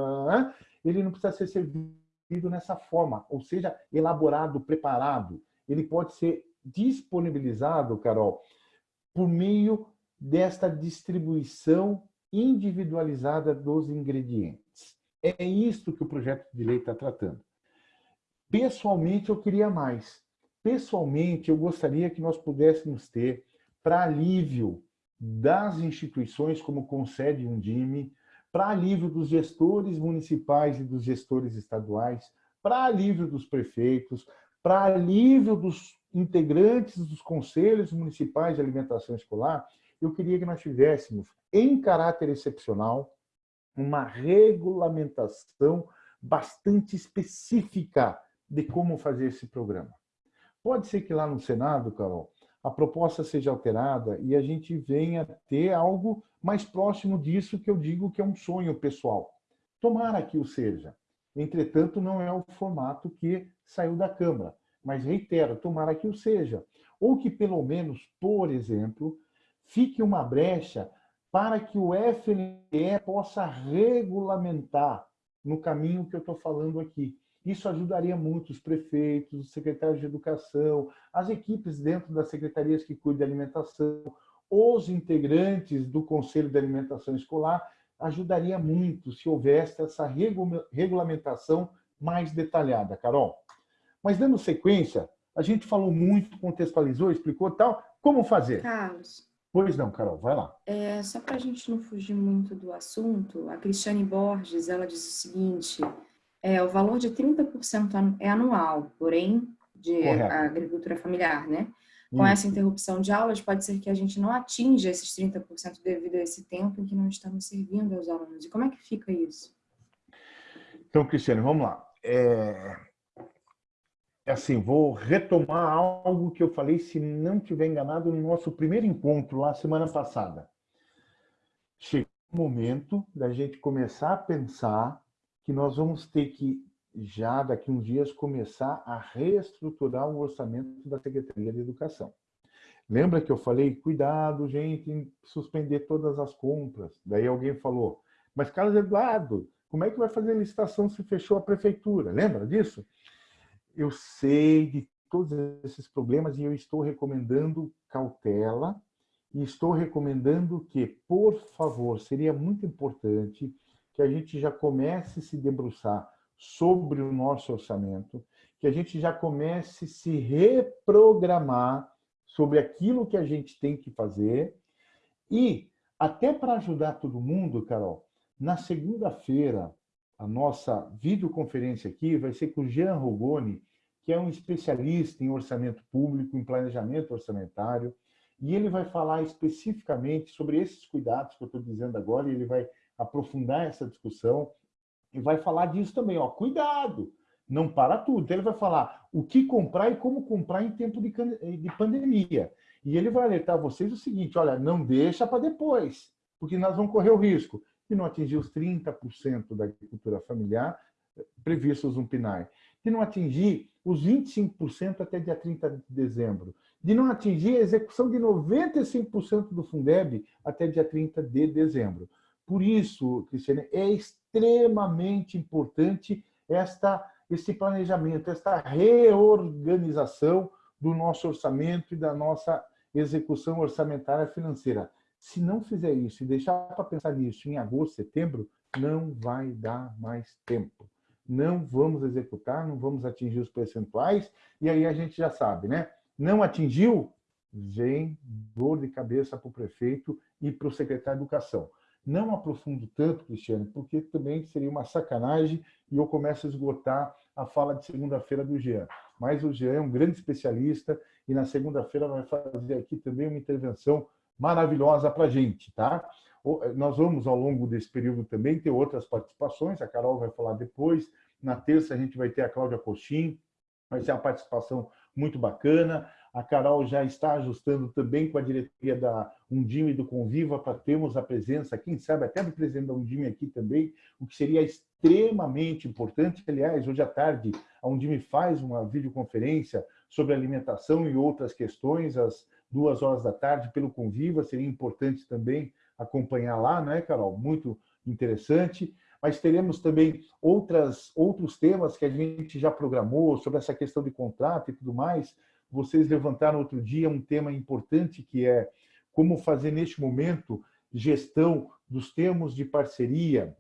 ele não precisa ser servido nessa forma, ou seja, elaborado, preparado. Ele pode ser disponibilizado, Carol, por meio desta distribuição individualizada dos ingredientes. É isto que o projeto de lei está tratando. Pessoalmente, eu queria mais. Pessoalmente, eu gostaria que nós pudéssemos ter, para alívio das instituições como concede um DIME, para alívio dos gestores municipais e dos gestores estaduais, para alívio dos prefeitos, para alívio dos integrantes dos conselhos municipais de alimentação escolar, eu queria que nós tivéssemos, em caráter excepcional, uma regulamentação bastante específica de como fazer esse programa. Pode ser que lá no Senado, Carol, a proposta seja alterada e a gente venha ter algo mais próximo disso que eu digo que é um sonho pessoal. Tomara que o seja. Entretanto, não é o formato que saiu da Câmara. Mas, reitero, tomara que o seja. Ou que, pelo menos, por exemplo, fique uma brecha para que o FNE possa regulamentar no caminho que eu estou falando aqui. Isso ajudaria muito os prefeitos, os secretários de educação, as equipes dentro das secretarias que cuidam de alimentação, os integrantes do Conselho de Alimentação Escolar, ajudaria muito se houvesse essa regulamentação mais detalhada. Carol, mas dando sequência, a gente falou muito, contextualizou, explicou tal, como fazer? Carlos. Pois não, Carol, vai lá. É, só para a gente não fugir muito do assunto, a Cristiane Borges, ela diz o seguinte, é, o valor de 30% é anual, porém, de Correto. agricultura familiar, né? Com essa interrupção de aulas, pode ser que a gente não atinja esses 30% devido a esse tempo em que não estamos servindo aos alunos. E como é que fica isso? Então, Cristiane, vamos lá. É, é assim, vou retomar algo que eu falei, se não tiver enganado, no nosso primeiro encontro lá semana passada. Chegou o momento da gente começar a pensar que nós vamos ter que, já daqui uns dias, começar a reestruturar o orçamento da Secretaria de Educação. Lembra que eu falei, cuidado, gente, em suspender todas as compras. Daí alguém falou, mas Carlos Eduardo, como é que vai fazer a licitação se fechou a prefeitura? Lembra disso? eu sei de todos esses problemas e eu estou recomendando cautela e estou recomendando que, por favor, seria muito importante que a gente já comece a se debruçar sobre o nosso orçamento, que a gente já comece a se reprogramar sobre aquilo que a gente tem que fazer. E, até para ajudar todo mundo, Carol, na segunda-feira, a nossa videoconferência aqui vai ser com o Jean Rogoni, que é um especialista em orçamento público, em planejamento orçamentário, e ele vai falar especificamente sobre esses cuidados que eu estou dizendo agora, e ele vai aprofundar essa discussão e vai falar disso também, ó, cuidado, não para tudo. Então, ele vai falar o que comprar e como comprar em tempo de, de pandemia. E ele vai alertar vocês o seguinte, olha, não deixa para depois, porque nós vamos correr o risco de não atingir os 30% da agricultura familiar eh, previstos no PNAE, de não atingir os 25% até dia 30 de dezembro, de não atingir a execução de 95% do Fundeb até dia 30 de dezembro. Por isso, Cristiane, é extremamente importante esta, esse planejamento, esta reorganização do nosso orçamento e da nossa execução orçamentária financeira. Se não fizer isso e deixar para pensar nisso em agosto, setembro, não vai dar mais tempo. Não vamos executar, não vamos atingir os percentuais, e aí a gente já sabe, né? Não atingiu, vem dor de cabeça para o prefeito e para o secretário de Educação. Não aprofundo tanto, Cristiano, porque também seria uma sacanagem e eu começo a esgotar a fala de segunda-feira do Jean. Mas o Jean é um grande especialista e na segunda-feira vai fazer aqui também uma intervenção maravilhosa para a gente, tá? Nós vamos, ao longo desse período também, ter outras participações, a Carol vai falar depois, na terça a gente vai ter a Cláudia Coxim, vai ser uma participação muito bacana, a Carol já está ajustando também com a diretoria da Undime do Conviva para termos a presença, quem sabe até do presidente da Undime aqui também, o que seria extremamente importante. Aliás, hoje à tarde a Undime faz uma videoconferência sobre alimentação e outras questões, às duas horas da tarde, pelo Conviva. Seria importante também acompanhar lá, não é, Carol? Muito interessante. Mas teremos também outras, outros temas que a gente já programou sobre essa questão de contrato e tudo mais. Vocês levantaram outro dia um tema importante que é como fazer neste momento gestão dos termos de parceria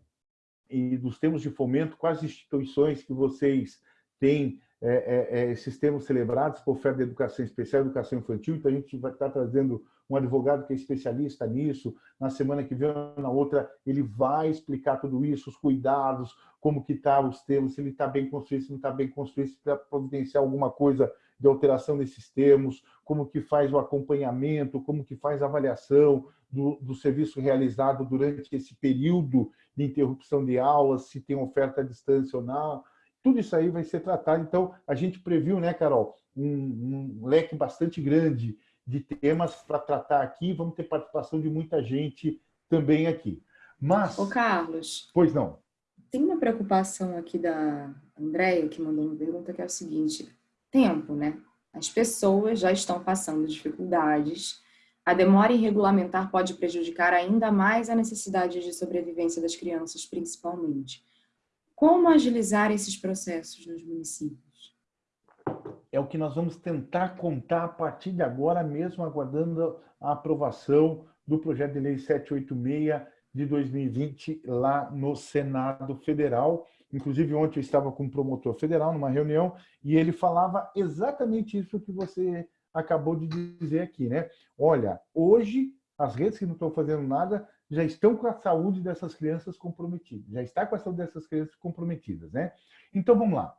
e dos termos de fomento com as instituições que vocês têm é, é, é, esses termos celebrados por oferta de educação especial, educação infantil, então a gente vai estar trazendo um advogado que é especialista nisso, na semana que vem, na outra, ele vai explicar tudo isso, os cuidados, como que está os termos, se ele está bem construído, se não está bem construído, se para providenciar alguma coisa de alteração nesses termos, como que faz o acompanhamento, como que faz a avaliação do, do serviço realizado durante esse período de interrupção de aulas, se tem oferta à distância ou não, tudo isso aí vai ser tratado. Então, a gente previu, né, Carol, um, um leque bastante grande de temas para tratar aqui. Vamos ter participação de muita gente também aqui. Mas... Ô, Carlos. Pois não. Tem uma preocupação aqui da Andréia, que mandou uma pergunta, que é o seguinte. Tempo, né? As pessoas já estão passando dificuldades. A demora em regulamentar pode prejudicar ainda mais a necessidade de sobrevivência das crianças, principalmente. Como agilizar esses processos nos municípios? É o que nós vamos tentar contar a partir de agora mesmo, aguardando a aprovação do projeto de lei 786 de 2020 lá no Senado Federal. Inclusive, ontem eu estava com um promotor federal numa reunião e ele falava exatamente isso que você acabou de dizer aqui, né? Olha, hoje as redes que não estão fazendo nada já estão com a saúde dessas crianças comprometidas, já está com a saúde dessas crianças comprometidas, né? Então, vamos lá.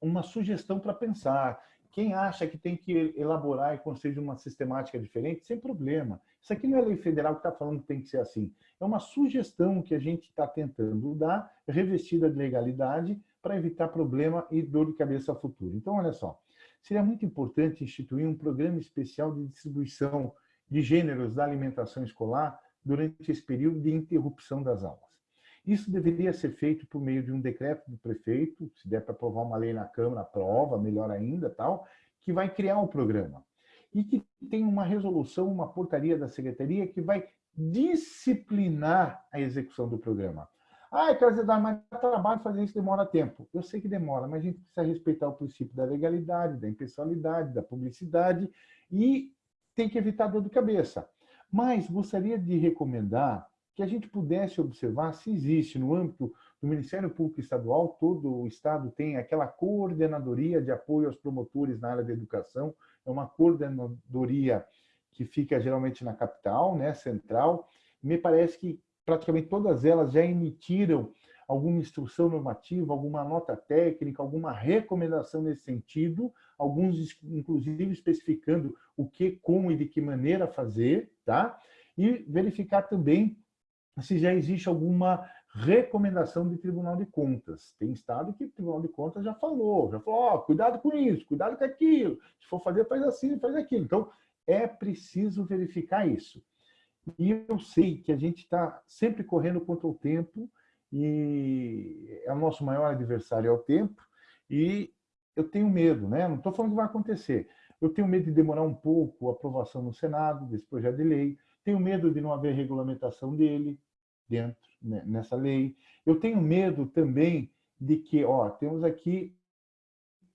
Uma sugestão para pensar. Quem acha que tem que elaborar e construir uma sistemática diferente, sem problema. Isso aqui não é lei federal que está falando que tem que ser assim. É uma sugestão que a gente está tentando dar, revestida de legalidade, para evitar problema e dor de cabeça futuro. Então, olha só. Seria muito importante instituir um programa especial de distribuição de gêneros da alimentação escolar durante esse período de interrupção das aulas. Isso deveria ser feito por meio de um decreto do prefeito, se der para aprovar uma lei na Câmara, aprova, melhor ainda, tal, que vai criar um programa. E que tem uma resolução, uma portaria da Secretaria que vai disciplinar a execução do programa. Ah, quer dizer, dá mais trabalho fazer isso, demora tempo. Eu sei que demora, mas a gente precisa respeitar o princípio da legalidade, da impessoalidade, da publicidade e tem que evitar dor de cabeça. Mas gostaria de recomendar que a gente pudesse observar se existe no âmbito do Ministério Público Estadual, todo o Estado tem aquela coordenadoria de apoio aos promotores na área da educação, é uma coordenadoria que fica geralmente na capital, né, central. Me parece que praticamente todas elas já emitiram alguma instrução normativa, alguma nota técnica, alguma recomendação nesse sentido, alguns inclusive especificando o que, como e de que maneira fazer, tá? E verificar também se já existe alguma recomendação de Tribunal de Contas. Tem estado que o Tribunal de Contas já falou, já falou, oh, cuidado com isso, cuidado com aquilo, se for fazer, faz assim, faz aquilo. Então, é preciso verificar isso. E eu sei que a gente está sempre correndo contra o tempo, e é o nosso maior adversário é o tempo, e eu tenho medo, né? não estou falando que vai acontecer, eu tenho medo de demorar um pouco a aprovação no Senado desse projeto de lei, tenho medo de não haver regulamentação dele dentro, né, nessa lei, eu tenho medo também de que, ó, temos aqui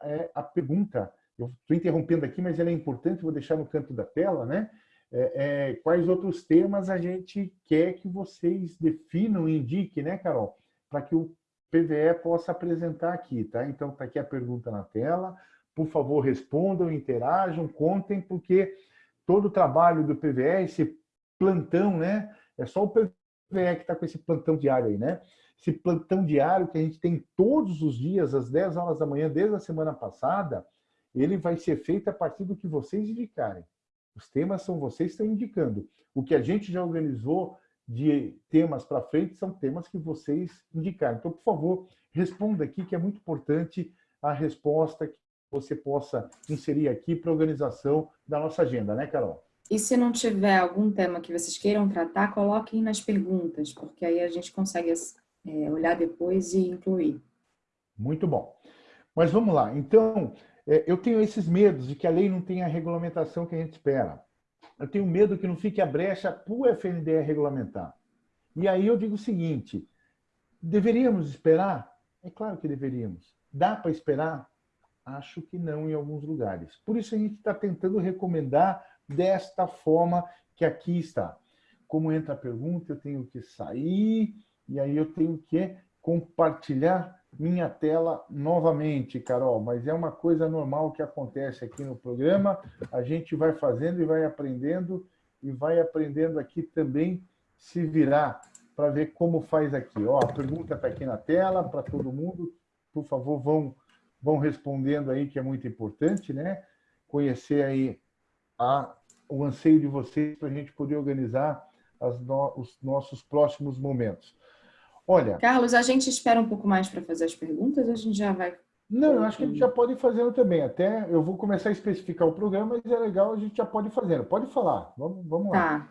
é, a pergunta, eu estou interrompendo aqui, mas ela é importante, vou deixar no canto da tela, né? É, é, quais outros temas a gente quer que vocês definam indiquem, né, Carol? Para que o PVE possa apresentar aqui, tá? Então, está aqui a pergunta na tela. Por favor, respondam, interajam, contem, porque todo o trabalho do PVE, esse plantão, né? É só o PVE que está com esse plantão diário aí, né? Esse plantão diário que a gente tem todos os dias, às 10 horas da manhã, desde a semana passada, ele vai ser feito a partir do que vocês indicarem. Os temas são vocês que estão indicando. O que a gente já organizou de temas para frente são temas que vocês indicaram. Então, por favor, responda aqui, que é muito importante a resposta que você possa inserir aqui para a organização da nossa agenda, né, Carol? E se não tiver algum tema que vocês queiram tratar, coloquem nas perguntas, porque aí a gente consegue é, olhar depois e incluir. Muito bom. Mas vamos lá. Então, é, eu tenho esses medos de que a lei não tenha a regulamentação que a gente espera. Eu tenho medo que não fique a brecha para o FNDE regulamentar. E aí eu digo o seguinte, deveríamos esperar? É claro que deveríamos. Dá para esperar? Acho que não em alguns lugares. Por isso a gente está tentando recomendar desta forma que aqui está. Como entra a pergunta, eu tenho que sair, e aí eu tenho que compartilhar minha tela novamente, Carol, mas é uma coisa normal que acontece aqui no programa. A gente vai fazendo e vai aprendendo, e vai aprendendo aqui também se virar para ver como faz aqui. Ó, a pergunta está aqui na tela para todo mundo. Por favor, vão, vão respondendo aí, que é muito importante, né? Conhecer aí a, o anseio de vocês para a gente poder organizar no, os nossos próximos momentos. Olha... Carlos, a gente espera um pouco mais para fazer as perguntas, a gente já vai... Não, eu acho que a gente já pode ir fazendo também. Até eu vou começar a especificar o programa, mas é legal, a gente já pode ir fazendo. Pode falar, vamos, vamos lá. Tá.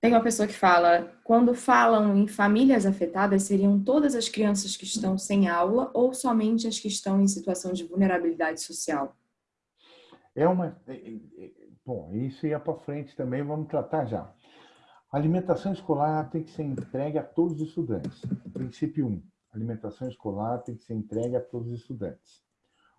Tem uma pessoa que fala, quando falam em famílias afetadas, seriam todas as crianças que estão sem aula ou somente as que estão em situação de vulnerabilidade social? É uma... É, é, bom, isso ia para frente também, vamos tratar já. A alimentação escolar tem que ser entregue a todos os estudantes. Princípio 1. A alimentação escolar tem que ser entregue a todos os estudantes.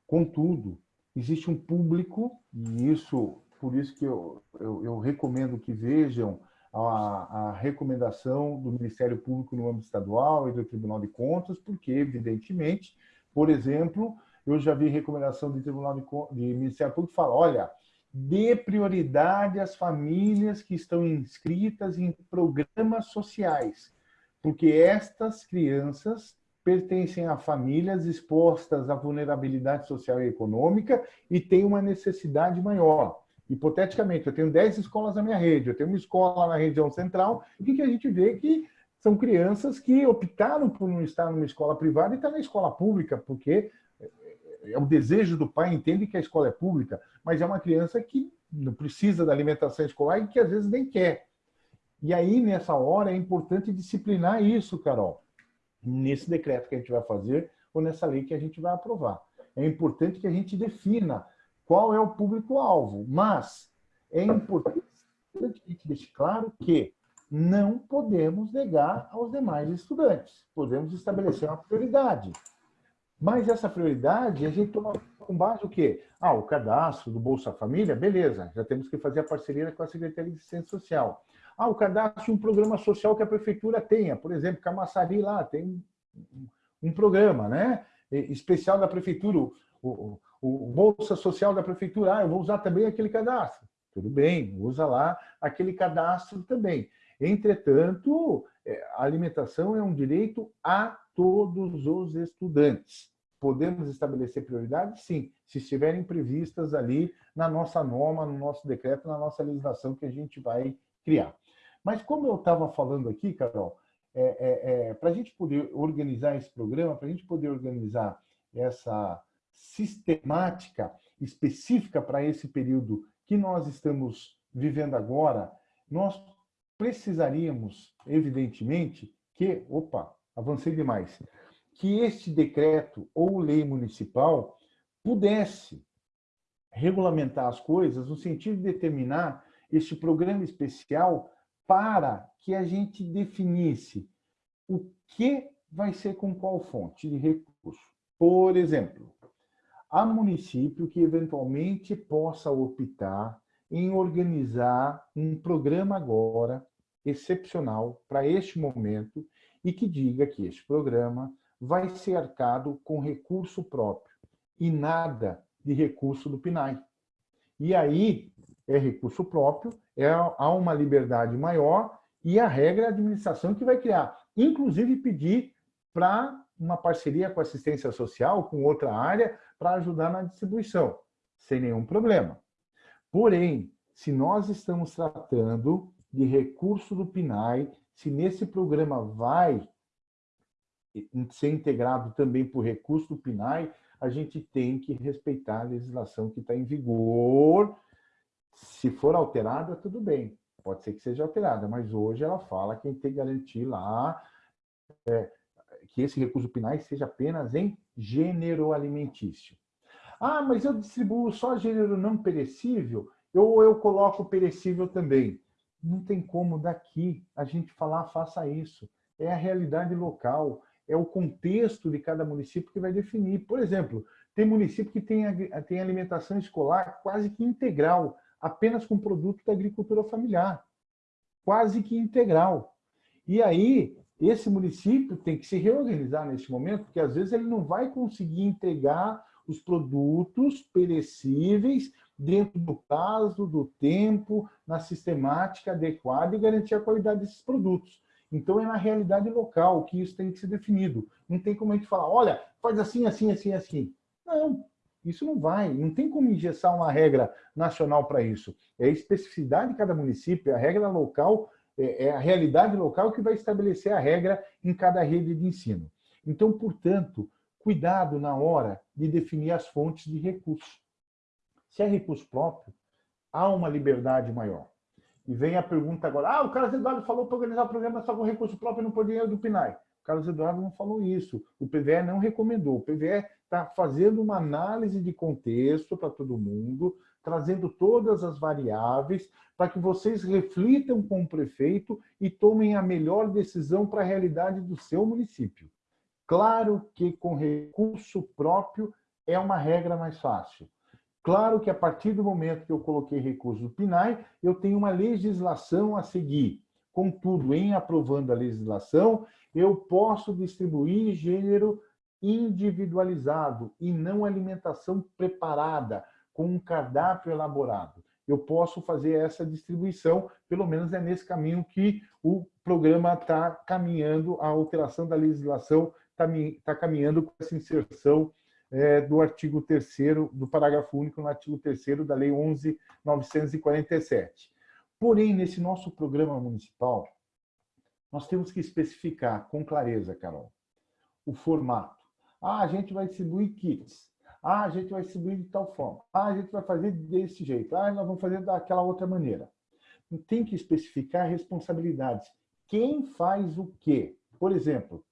Contudo, existe um público, e isso, por isso que eu, eu, eu recomendo que vejam a, a, recomendação do Ministério Público no âmbito estadual e do Tribunal de Contas, porque, evidentemente, por exemplo, eu já vi recomendação do Tribunal de, de Ministério Público fala, olha, dê prioridade às famílias que estão inscritas em programas sociais, porque estas crianças pertencem a famílias expostas à vulnerabilidade social e econômica e têm uma necessidade maior. Hipoteticamente, eu tenho 10 escolas na minha rede, eu tenho uma escola na região central, o que, que a gente vê que são crianças que optaram por não estar numa escola privada e estar na escola pública, porque é o desejo do pai, entende que a escola é pública, mas é uma criança que não precisa da alimentação escolar e que às vezes nem quer. E aí, nessa hora, é importante disciplinar isso, Carol, nesse decreto que a gente vai fazer ou nessa lei que a gente vai aprovar. É importante que a gente defina qual é o público-alvo, mas é importante que a gente deixe claro que não podemos negar aos demais estudantes. Podemos estabelecer uma prioridade. Mas essa prioridade a gente toma com base o quê? Ah, o cadastro do Bolsa Família, beleza, já temos que fazer a parceria com a Secretaria de Assistência Social. Ah, o cadastro de um programa social que a prefeitura tenha, por exemplo, Camaçari lá tem um programa né, especial da prefeitura, o, o, o Bolsa Social da prefeitura, ah, eu vou usar também aquele cadastro. Tudo bem, usa lá aquele cadastro também. Entretanto, é, a alimentação é um direito a todos os estudantes. Podemos estabelecer prioridades? Sim, se estiverem previstas ali na nossa norma, no nosso decreto, na nossa legislação que a gente vai criar. Mas como eu estava falando aqui, Carol, é, é, é, para a gente poder organizar esse programa, para a gente poder organizar essa sistemática específica para esse período que nós estamos vivendo agora, nós precisaríamos, evidentemente, que, opa, avancei demais, que este decreto ou lei municipal pudesse regulamentar as coisas no sentido de determinar este programa especial para que a gente definisse o que vai ser com qual fonte de recurso. Por exemplo, há município que eventualmente possa optar em organizar um programa agora excepcional para este momento e que diga que este programa vai ser arcado com recurso próprio e nada de recurso do PNAE. E aí é recurso próprio, é, há uma liberdade maior e a regra é a administração que vai criar. Inclusive pedir para uma parceria com assistência social, com outra área, para ajudar na distribuição, sem nenhum problema. Porém, se nós estamos tratando de recurso do PNAE, se nesse programa vai ser integrado também por recurso do PNAE, a gente tem que respeitar a legislação que está em vigor. Se for alterada, tudo bem, pode ser que seja alterada, mas hoje ela fala que tem que garantir lá é, que esse recurso PNAE seja apenas em gênero alimentício. Ah, mas eu distribuo só gênero não perecível, ou eu coloco perecível também. Não tem como daqui a gente falar, faça isso. É a realidade local, é o contexto de cada município que vai definir. Por exemplo, tem município que tem, tem alimentação escolar quase que integral, apenas com produto da agricultura familiar. Quase que integral. E aí, esse município tem que se reorganizar neste momento, porque às vezes ele não vai conseguir entregar os produtos perecíveis dentro do prazo, do tempo, na sistemática adequada e garantir a qualidade desses produtos. Então, é na realidade local que isso tem que ser definido. Não tem como a gente falar, olha, faz assim, assim, assim, assim. Não, isso não vai. Não tem como engessar uma regra nacional para isso. É a especificidade de cada município, é a regra local, é, é a realidade local que vai estabelecer a regra em cada rede de ensino. Então, portanto, cuidado na hora de definir as fontes de recurso. Se é recurso próprio, há uma liberdade maior. E vem a pergunta agora, ah, o Carlos Eduardo falou para organizar o programa só com recurso próprio não por dinheiro do PNAE. O Carlos Eduardo não falou isso. O PVE não recomendou. O PVE está fazendo uma análise de contexto para todo mundo, trazendo todas as variáveis para que vocês reflitam com o prefeito e tomem a melhor decisão para a realidade do seu município. Claro que com recurso próprio é uma regra mais fácil. Claro que a partir do momento que eu coloquei recurso do PNAE, eu tenho uma legislação a seguir. Contudo, em aprovando a legislação, eu posso distribuir gênero individualizado e não alimentação preparada, com um cardápio elaborado. Eu posso fazer essa distribuição, pelo menos é nesse caminho que o programa está caminhando, a alteração da legislação está tá caminhando com essa inserção é, do artigo 3 do parágrafo único no artigo 3 da Lei 11.947. Porém, nesse nosso programa municipal, nós temos que especificar com clareza, Carol, o formato. Ah, a gente vai distribuir kits. Ah, a gente vai distribuir de tal forma. Ah, a gente vai fazer desse jeito. Ah, nós vamos fazer daquela outra maneira. Tem que especificar responsabilidades. Quem faz o quê? Por exemplo,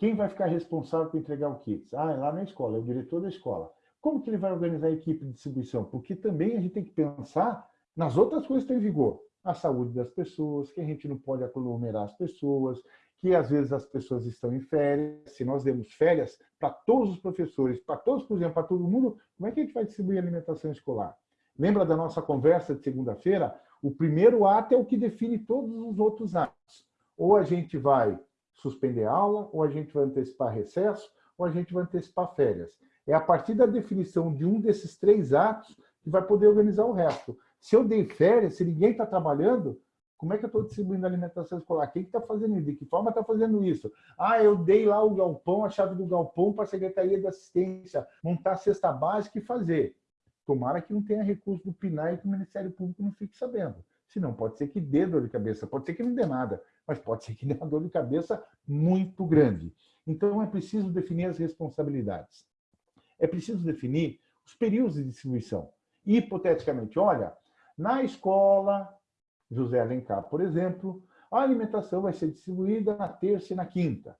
quem vai ficar responsável por entregar o kit? Ah, é lá na escola, é o diretor da escola. Como que ele vai organizar a equipe de distribuição? Porque também a gente tem que pensar nas outras coisas que estão em vigor. A saúde das pessoas, que a gente não pode aglomerar as pessoas, que às vezes as pessoas estão em férias. Se nós demos férias para todos os professores, para todos, por exemplo, para todo mundo, como é que a gente vai distribuir alimentação escolar? Lembra da nossa conversa de segunda-feira? O primeiro ato é o que define todos os outros atos. Ou a gente vai suspender aula, ou a gente vai antecipar recesso, ou a gente vai antecipar férias. É a partir da definição de um desses três atos que vai poder organizar o resto. Se eu dei férias, se ninguém está trabalhando, como é que eu estou distribuindo alimentação escolar? Quem está fazendo isso? De que forma está fazendo isso? Ah, eu dei lá o galpão, a chave do galpão para a Secretaria de Assistência, montar a cesta básica e fazer. Tomara que não tenha recurso do PNAE e que o Ministério Público não fique sabendo. Senão pode ser que dê dor de cabeça, pode ser que não dê nada, mas pode ser que dê uma dor de cabeça muito grande. Então é preciso definir as responsabilidades. É preciso definir os períodos de distribuição. Hipoteticamente, olha, na escola José Alencar, por exemplo, a alimentação vai ser distribuída na terça e na quinta.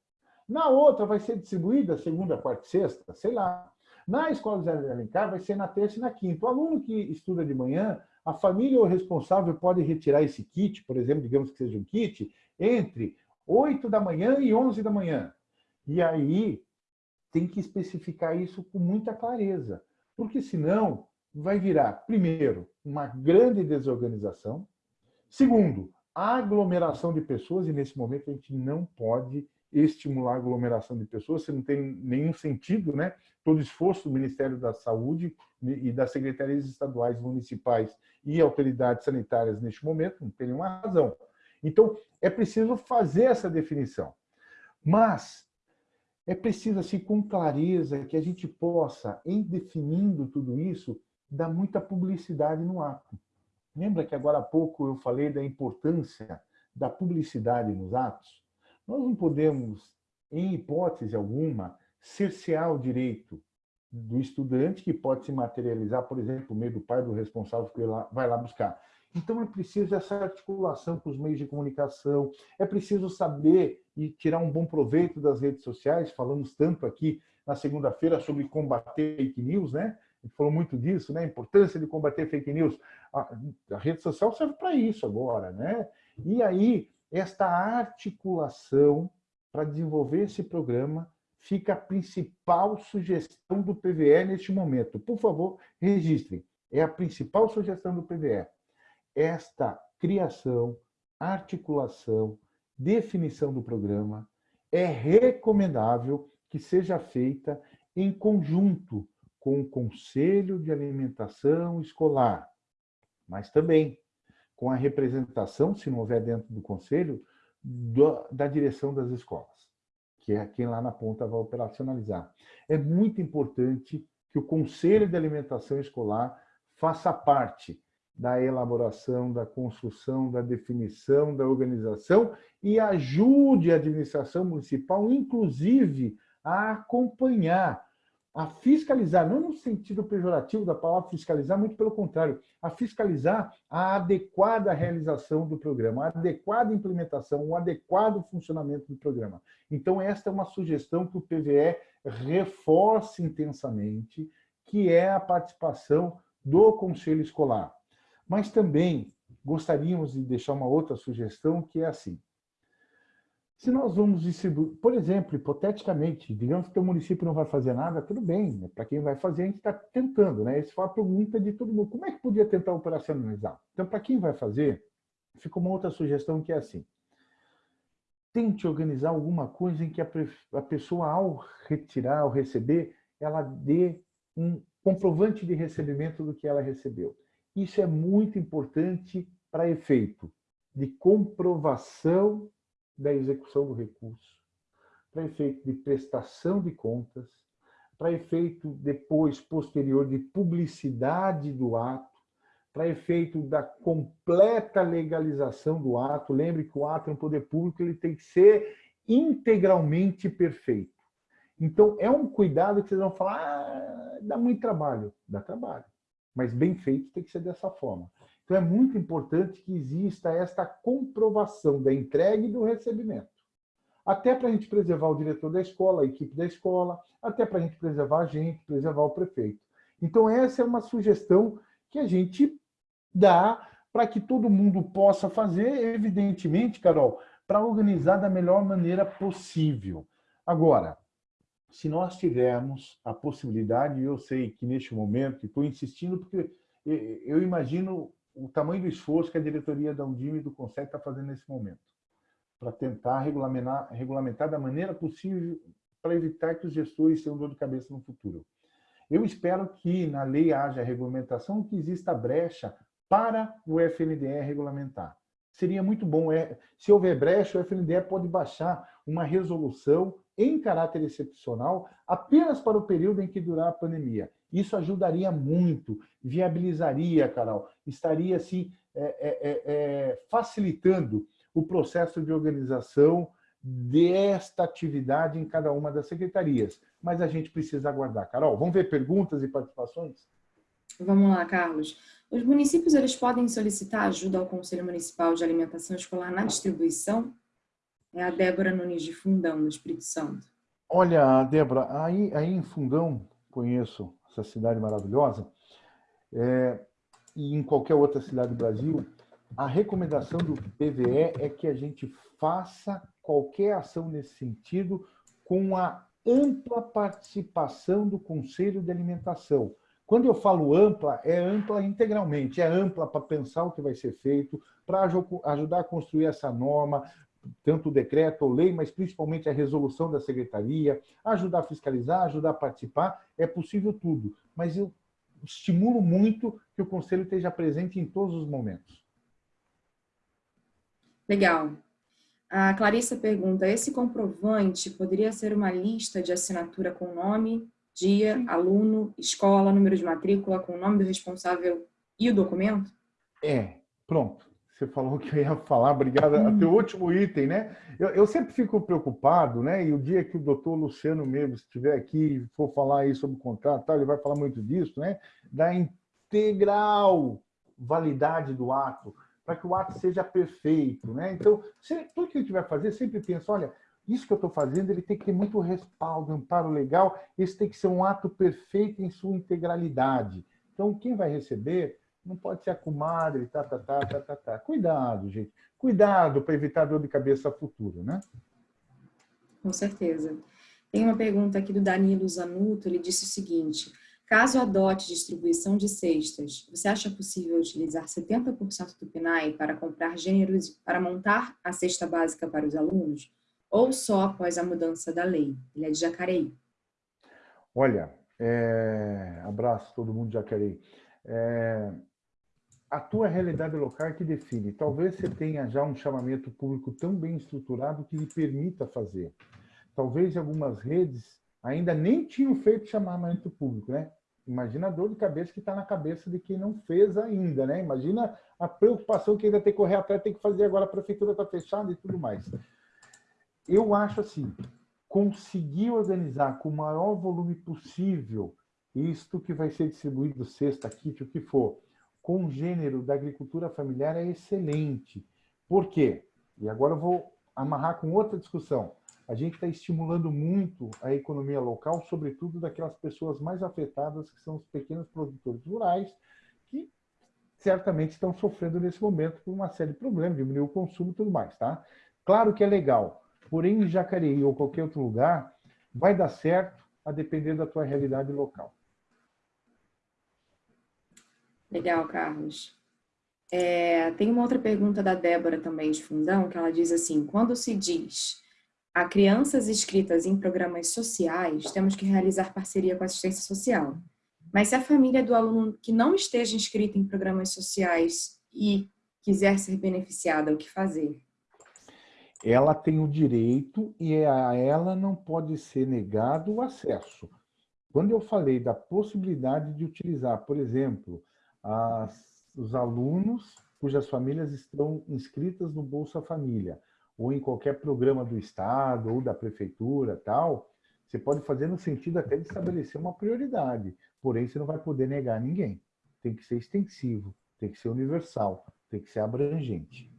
Na outra vai ser distribuída segunda, quarta e sexta, sei lá. Na escola José Alencar vai ser na terça e na quinta. O aluno que estuda de manhã a família ou responsável pode retirar esse kit, por exemplo, digamos que seja um kit, entre 8 da manhã e 11 da manhã. E aí tem que especificar isso com muita clareza, porque senão vai virar, primeiro, uma grande desorganização, segundo, aglomeração de pessoas, e nesse momento a gente não pode estimular a aglomeração de pessoas, se não tem nenhum sentido, né? Todo esforço do Ministério da Saúde e das secretarias estaduais, municipais e autoridades sanitárias neste momento, não tem nenhuma razão. Então, é preciso fazer essa definição. Mas é preciso, assim, com clareza, que a gente possa, em definindo tudo isso, dar muita publicidade no ato. Lembra que agora há pouco eu falei da importância da publicidade nos atos? Nós não podemos, em hipótese alguma, cercear o direito do estudante, que pode se materializar, por exemplo, por meio do pai do responsável que vai lá buscar. Então, é preciso essa articulação com os meios de comunicação, é preciso saber e tirar um bom proveito das redes sociais. Falamos tanto aqui na segunda-feira sobre combater fake news, né? A gente falou muito disso, né? A importância de combater fake news. A, a rede social serve para isso agora, né? E aí, esta articulação para desenvolver esse programa fica a principal sugestão do PVE neste momento. Por favor, registrem. É a principal sugestão do PVE. Esta criação, articulação definição do programa, é recomendável que seja feita em conjunto com o Conselho de Alimentação Escolar, mas também com a representação, se não houver dentro do Conselho, da direção das escolas, que é quem lá na ponta vai operacionalizar. É muito importante que o Conselho de Alimentação Escolar faça parte da elaboração, da construção, da definição, da organização e ajude a administração municipal, inclusive, a acompanhar, a fiscalizar, não no sentido pejorativo da palavra fiscalizar, muito pelo contrário, a fiscalizar a adequada realização do programa, a adequada implementação, o adequado funcionamento do programa. Então, esta é uma sugestão que o PVE reforce intensamente, que é a participação do Conselho Escolar. Mas também gostaríamos de deixar uma outra sugestão, que é assim. Se nós vamos distribuir, por exemplo, hipoteticamente, digamos que o município não vai fazer nada, tudo bem, né? para quem vai fazer, a gente está tentando, né? Esse foi a pergunta de todo mundo. Como é que podia tentar operacionalizar? Então, para quem vai fazer, fica uma outra sugestão que é assim. Tente organizar alguma coisa em que a pessoa, ao retirar, ao receber, ela dê um comprovante de recebimento do que ela recebeu. Isso é muito importante para efeito de comprovação da execução do recurso, para efeito de prestação de contas, para efeito depois, posterior, de publicidade do ato, para efeito da completa legalização do ato. Lembre que o ato é um poder público, ele tem que ser integralmente perfeito. Então, é um cuidado que vocês vão falar, ah, dá muito trabalho. Dá trabalho. Mas bem feito tem que ser dessa forma. Então, é muito importante que exista esta comprovação da entrega e do recebimento. Até para a gente preservar o diretor da escola, a equipe da escola, até para a gente preservar a gente, preservar o prefeito. Então, essa é uma sugestão que a gente dá para que todo mundo possa fazer, evidentemente, Carol, para organizar da melhor maneira possível. Agora, se nós tivermos a possibilidade, e eu sei que neste momento, estou insistindo porque eu imagino o tamanho do esforço que a diretoria da Undime e do Conselho está fazendo nesse momento, para tentar regulamentar, regulamentar da maneira possível para evitar que os gestores tenham dor de cabeça no futuro. Eu espero que na lei haja regulamentação, que exista brecha para o FNDE regulamentar. Seria muito bom, é, se houver brecha, o FNDE pode baixar uma resolução em caráter excepcional apenas para o período em que durar a pandemia. Isso ajudaria muito, viabilizaria, Carol, estaria assim, é, é, facilitando o processo de organização desta atividade em cada uma das secretarias. Mas a gente precisa aguardar. Carol, vamos ver perguntas e participações? Vamos lá, Carlos. Os municípios eles podem solicitar ajuda ao Conselho Municipal de Alimentação Escolar na distribuição? É a Débora Nunes de Fundão, no Espírito Santo. Olha, Débora, aí, aí em Fundão, conheço essa cidade maravilhosa, é, e em qualquer outra cidade do Brasil, a recomendação do PVE é que a gente faça qualquer ação nesse sentido com a ampla participação do Conselho de Alimentação. Quando eu falo ampla, é ampla integralmente, é ampla para pensar o que vai ser feito, para ajudar a construir essa norma, tanto o decreto ou lei, mas principalmente a resolução da secretaria, ajudar a fiscalizar, ajudar a participar, é possível tudo. Mas eu estimulo muito que o Conselho esteja presente em todos os momentos. Legal. A Clarissa pergunta, esse comprovante poderia ser uma lista de assinatura com nome, dia, aluno, escola, número de matrícula, com o nome do responsável e o documento? É, pronto você falou que eu ia falar, obrigado. Hum. Até o último item, né? Eu, eu, sempre fico preocupado, né? E o dia que o doutor Luciano mesmo estiver aqui e for falar aí sobre o contrato, tá, ele vai falar muito disso, né? Da integral validade do ato, para que o ato seja perfeito, né? Então, se, tudo que a gente vai fazer, sempre pensa, olha, isso que eu estou fazendo, ele tem que ter muito respaldo, amparo legal, esse tem que ser um ato perfeito em sua integralidade. Então, quem vai receber não pode ser a comadre, tá, tá, tá, tá, tá, tá. Cuidado, gente. Cuidado para evitar dor de cabeça futuro, né? Com certeza. Tem uma pergunta aqui do Danilo Zanuto, ele disse o seguinte, Caso adote distribuição de cestas, você acha possível utilizar 70% do PNAE para comprar gêneros para montar a cesta básica para os alunos? Ou só após a mudança da lei? Ele é de Jacareí. Olha, é... abraço todo mundo de Jacareí. É... A tua realidade local é que define. Talvez você tenha já um chamamento público tão bem estruturado que lhe permita fazer. Talvez algumas redes ainda nem tinham feito chamamento público, né? Imagina a dor de cabeça que está na cabeça de quem não fez ainda, né? Imagina a preocupação que ainda tem que correr atrás, tem que fazer agora, a prefeitura está fechada e tudo mais. Eu acho assim, conseguir organizar com o maior volume possível isto que vai ser distribuído sexta, kit, o que for, com o gênero da agricultura familiar é excelente. Por quê? E agora eu vou amarrar com outra discussão a gente está estimulando muito a economia local, sobretudo daquelas pessoas mais afetadas, que são os pequenos produtores rurais, que certamente estão sofrendo nesse momento por uma série de problemas, diminuir o consumo e tudo mais, tá? Claro que é legal, porém em Jacareí ou qualquer outro lugar, vai dar certo a depender da tua realidade local. Legal, Carlos. É, tem uma outra pergunta da Débora também de Fundão, que ela diz assim, quando se diz a crianças inscritas em programas sociais, temos que realizar parceria com a assistência social. Mas se a família do aluno que não esteja inscrita em programas sociais e quiser ser beneficiada, o que fazer? Ela tem o direito e a ela não pode ser negado o acesso. Quando eu falei da possibilidade de utilizar, por exemplo, as, os alunos cujas famílias estão inscritas no Bolsa Família, ou em qualquer programa do Estado ou da Prefeitura, tal, você pode fazer no sentido até de estabelecer uma prioridade, porém você não vai poder negar ninguém. Tem que ser extensivo, tem que ser universal, tem que ser abrangente.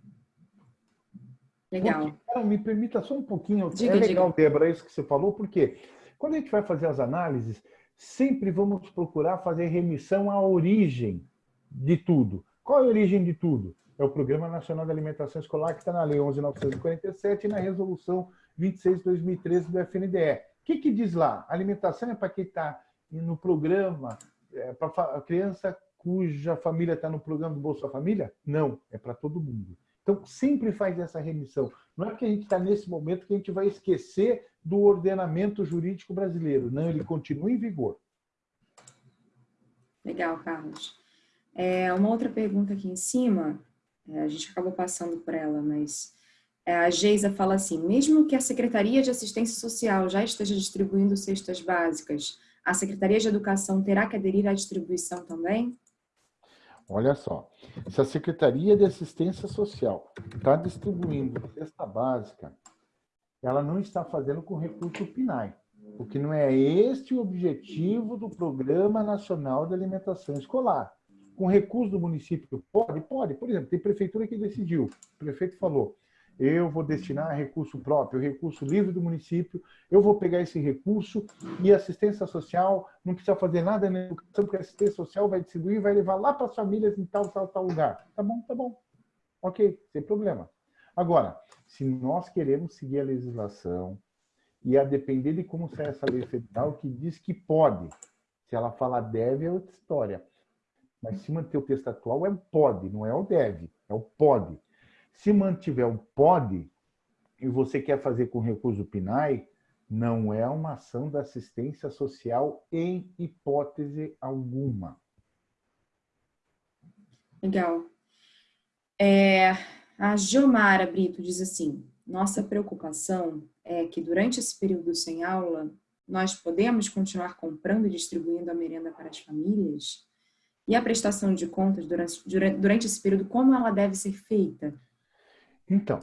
Legal. Porque, me permita só um pouquinho, diga, é legal, diga. Débora, isso que você falou, porque quando a gente vai fazer as análises, sempre vamos procurar fazer remissão à origem de tudo. Qual é a origem de tudo? é o Programa Nacional de Alimentação Escolar, que está na Lei 11.947 e na Resolução 26 de 2013 do FNDE. O que, que diz lá? alimentação é para quem está no programa, é para a criança cuja família está no programa do Bolsa Família? Não, é para todo mundo. Então, sempre faz essa remissão. Não é porque a gente está nesse momento que a gente vai esquecer do ordenamento jurídico brasileiro. Não, ele continua em vigor. Legal, Carlos. É, uma outra pergunta aqui em cima é, a gente acabou passando por ela, mas é, a Geisa fala assim, mesmo que a Secretaria de Assistência Social já esteja distribuindo cestas básicas, a Secretaria de Educação terá que aderir à distribuição também? Olha só, se a Secretaria de Assistência Social está distribuindo cesta básica, ela não está fazendo com recurso PNAE, porque não é este o objetivo do Programa Nacional de Alimentação Escolar com recurso do município, pode? Pode. Por exemplo, tem prefeitura que decidiu, o prefeito falou, eu vou destinar recurso próprio, recurso livre do município, eu vou pegar esse recurso e assistência social não precisa fazer nada na educação, porque a assistência social vai distribuir e vai levar lá para as famílias em tal, tal, tal lugar. Tá bom, tá bom. Ok, sem problema. Agora, se nós queremos seguir a legislação e a depender de como sai essa lei federal que diz que pode, se ela fala deve, é outra história. Mas se manter o texto atual é o pode, não é o deve, é o pode. Se mantiver o pode e você quer fazer com recurso PNAE, não é uma ação da assistência social em hipótese alguma. Legal. É, a Gilmara Brito diz assim, nossa preocupação é que durante esse período sem aula, nós podemos continuar comprando e distribuindo a merenda para as famílias? E a prestação de contas durante, durante esse período, como ela deve ser feita? Então,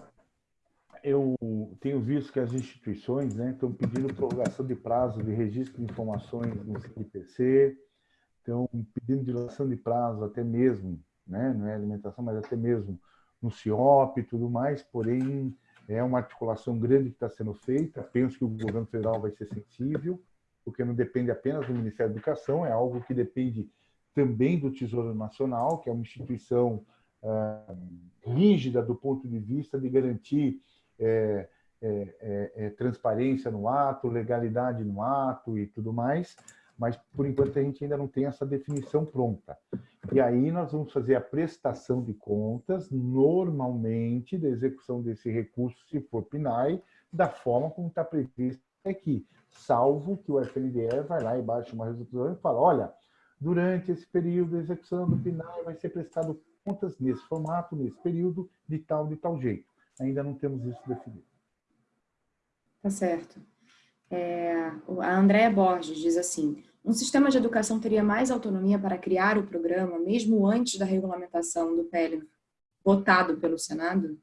eu tenho visto que as instituições né, estão pedindo prorrogação de prazo de registro de informações no CNPC, estão pedindo dilação de prazo até mesmo, né, não é alimentação, mas até mesmo no CIOP e tudo mais, porém é uma articulação grande que está sendo feita, penso que o governo federal vai ser sensível, porque não depende apenas do Ministério da Educação, é algo que depende também do Tesouro Nacional, que é uma instituição ah, rígida do ponto de vista de garantir é, é, é, é, transparência no ato, legalidade no ato e tudo mais. mas por enquanto a gente ainda não tem essa definição pronta. E aí nós vamos fazer a prestação de contas, normalmente, da execução desse recurso, se for PNAE, da forma como está previsto aqui, salvo que o FNDE vai lá e baixa uma resolução e fala, olha, durante esse período, a execução do PNAE vai ser prestado contas nesse formato, nesse período, de tal, de tal jeito. Ainda não temos isso definido. Tá certo. É, a Andréa Borges diz assim, um sistema de educação teria mais autonomia para criar o programa, mesmo antes da regulamentação do PL votado pelo Senado?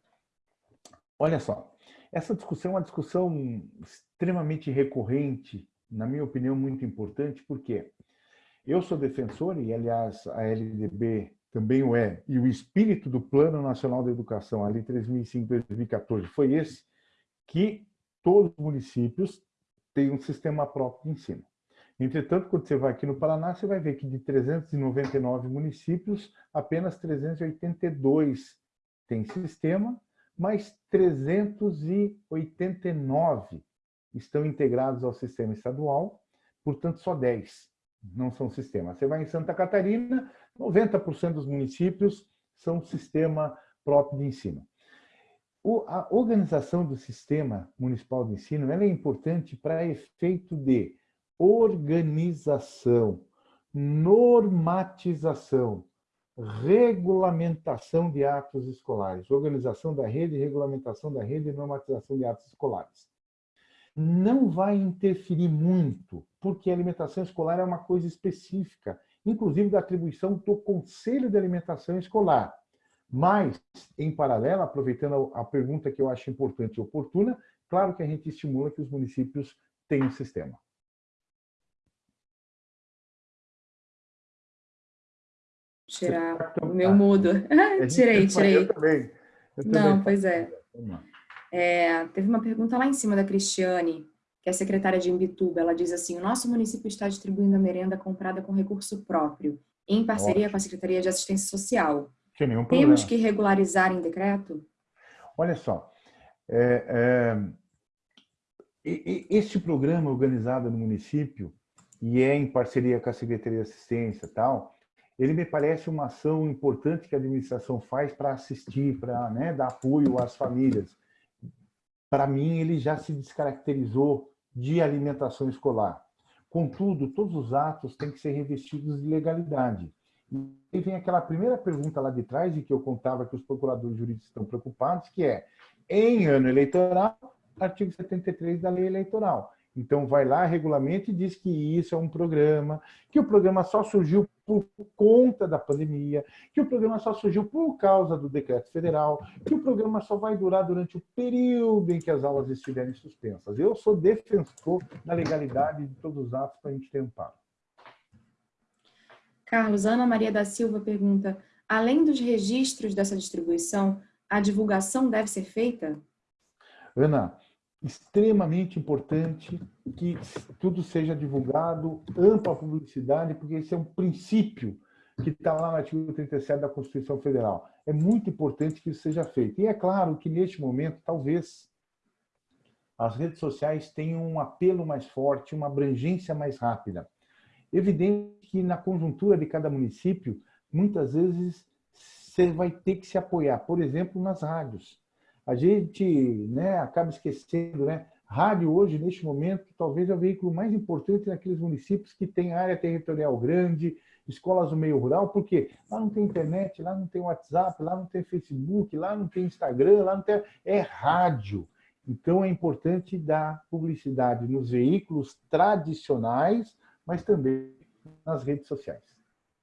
Olha só, essa discussão é uma discussão extremamente recorrente, na minha opinião, muito importante, porque eu sou defensor, e aliás a LDB também o é, e o espírito do Plano Nacional da Educação, a Lei 3.005-2014, foi esse, que todos os municípios têm um sistema próprio de ensino. Entretanto, quando você vai aqui no Paraná, você vai ver que de 399 municípios, apenas 382 têm sistema, mas 389 estão integrados ao sistema estadual, portanto, só 10 não são sistemas. Você vai em Santa Catarina, 90% dos municípios são sistema próprio de ensino. a organização do sistema municipal de ensino é importante para efeito de organização, normatização, regulamentação de atos escolares, organização da rede, regulamentação da rede e normatização de atos escolares. Não vai interferir muito, porque a alimentação escolar é uma coisa específica, inclusive da atribuição do Conselho de Alimentação Escolar. Mas, em paralelo, aproveitando a pergunta que eu acho importante e oportuna, claro que a gente estimula que os municípios tenham um sistema. tirar o meu mudo. tirei, tirei. Eu também. Eu também. Não, pois é. É. Teve uma pergunta lá em cima da Cristiane, que é secretária de Imbituba. Ela diz assim, o nosso município está distribuindo a merenda comprada com recurso próprio, em parceria Ótimo. com a Secretaria de Assistência Social. Temos que regularizar em decreto? Olha só, é, é, este programa organizado no município, e é em parceria com a Secretaria de Assistência e tal, ele me parece uma ação importante que a administração faz para assistir, para né, dar apoio às famílias. Para mim, ele já se descaracterizou de alimentação escolar. Contudo, todos os atos têm que ser revestidos de legalidade. E vem aquela primeira pergunta lá de trás, e que eu contava que os procuradores jurídicos estão preocupados, que é, em ano eleitoral, artigo 73 da lei eleitoral. Então, vai lá, regulamento e diz que isso é um programa, que o programa só surgiu por conta da pandemia, que o programa só surgiu por causa do decreto federal, que o programa só vai durar durante o período em que as aulas estiverem suspensas. Eu sou defensor da legalidade de todos os atos para a gente ter amparo. Carlos, Ana Maria da Silva pergunta, além dos registros dessa distribuição, a divulgação deve ser feita? Ana, extremamente importante que tudo seja divulgado, ampla publicidade, porque esse é um princípio que está lá no artigo 37 da Constituição Federal. É muito importante que isso seja feito. E é claro que, neste momento, talvez as redes sociais tenham um apelo mais forte, uma abrangência mais rápida. Evidente que, na conjuntura de cada município, muitas vezes você vai ter que se apoiar, por exemplo, nas rádios a gente né, acaba esquecendo, né? Rádio hoje, neste momento, talvez é o veículo mais importante naqueles municípios que têm área territorial grande, escolas do meio rural, porque lá não tem internet, lá não tem WhatsApp, lá não tem Facebook, lá não tem Instagram, lá não tem... É rádio. Então, é importante dar publicidade nos veículos tradicionais, mas também nas redes sociais.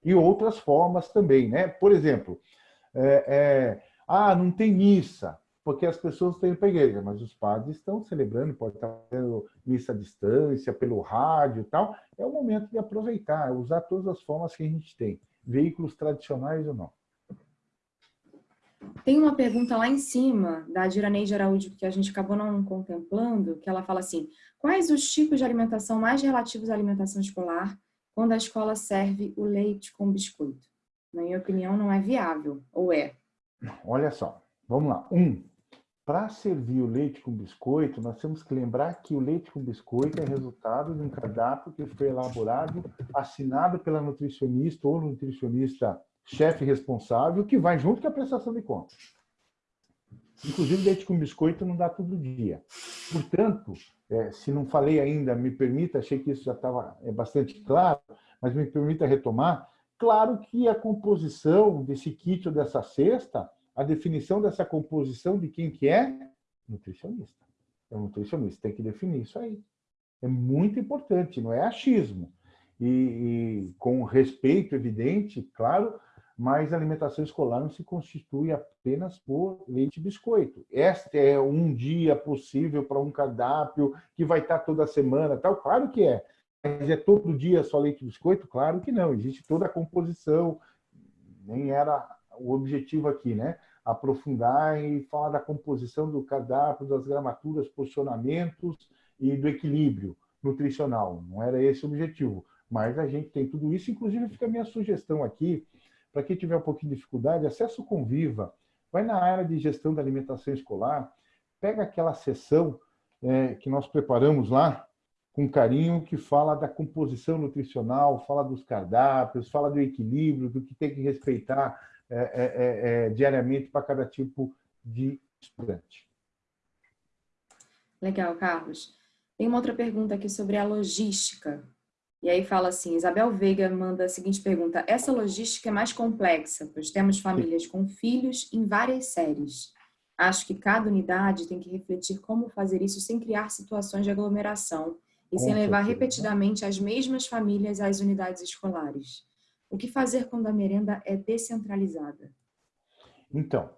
E outras formas também, né? Por exemplo, é, é, ah, não tem missa porque as pessoas têm para a igreja, mas os padres estão celebrando, pode estar fazendo missa à distância, pelo rádio e tal. É o momento de aproveitar, usar todas as formas que a gente tem, veículos tradicionais ou não. Tem uma pergunta lá em cima, da Diraneide Araújo, que a gente acabou não contemplando, que ela fala assim, quais os tipos de alimentação mais relativos à alimentação escolar quando a escola serve o leite com biscoito? Na minha opinião, não é viável, ou é? Olha só, vamos lá. Um, para servir o leite com biscoito, nós temos que lembrar que o leite com biscoito é resultado de um cardápio que foi elaborado, assinado pela nutricionista ou nutricionista chefe responsável, que vai junto com a prestação de contas. Inclusive, leite com biscoito não dá todo dia. Portanto, é, se não falei ainda, me permita, achei que isso já estava é, bastante claro, mas me permita retomar, claro que a composição desse kit ou dessa cesta a definição dessa composição de quem que é? Nutricionista. É um nutricionista, tem que definir isso aí. É muito importante, não é achismo. E, e com respeito evidente, claro, mas a alimentação escolar não se constitui apenas por leite e biscoito. Este é um dia possível para um cardápio que vai estar toda semana, tal. Claro que é. Mas é todo dia só leite e biscoito? Claro que não. Existe toda a composição. Nem era o objetivo aqui, né? Aprofundar e falar da composição do cardápio, das gramaturas, posicionamentos e do equilíbrio nutricional. Não era esse o objetivo. Mas a gente tem tudo isso. Inclusive, fica a minha sugestão aqui, para quem tiver um pouquinho de dificuldade, acesso Conviva. Vai na área de gestão da alimentação escolar, pega aquela sessão é, que nós preparamos lá, com carinho, que fala da composição nutricional, fala dos cardápios, fala do equilíbrio, do que tem que respeitar é, é, é, é, diariamente para cada tipo de estudante. Legal, Carlos. Tem uma outra pergunta aqui sobre a logística. E aí fala assim, Isabel Veiga manda a seguinte pergunta, essa logística é mais complexa, pois temos famílias com filhos em várias séries. Acho que cada unidade tem que refletir como fazer isso sem criar situações de aglomeração e com sem levar certeza. repetidamente as mesmas famílias às unidades escolares. O que fazer quando a merenda é descentralizada? Então,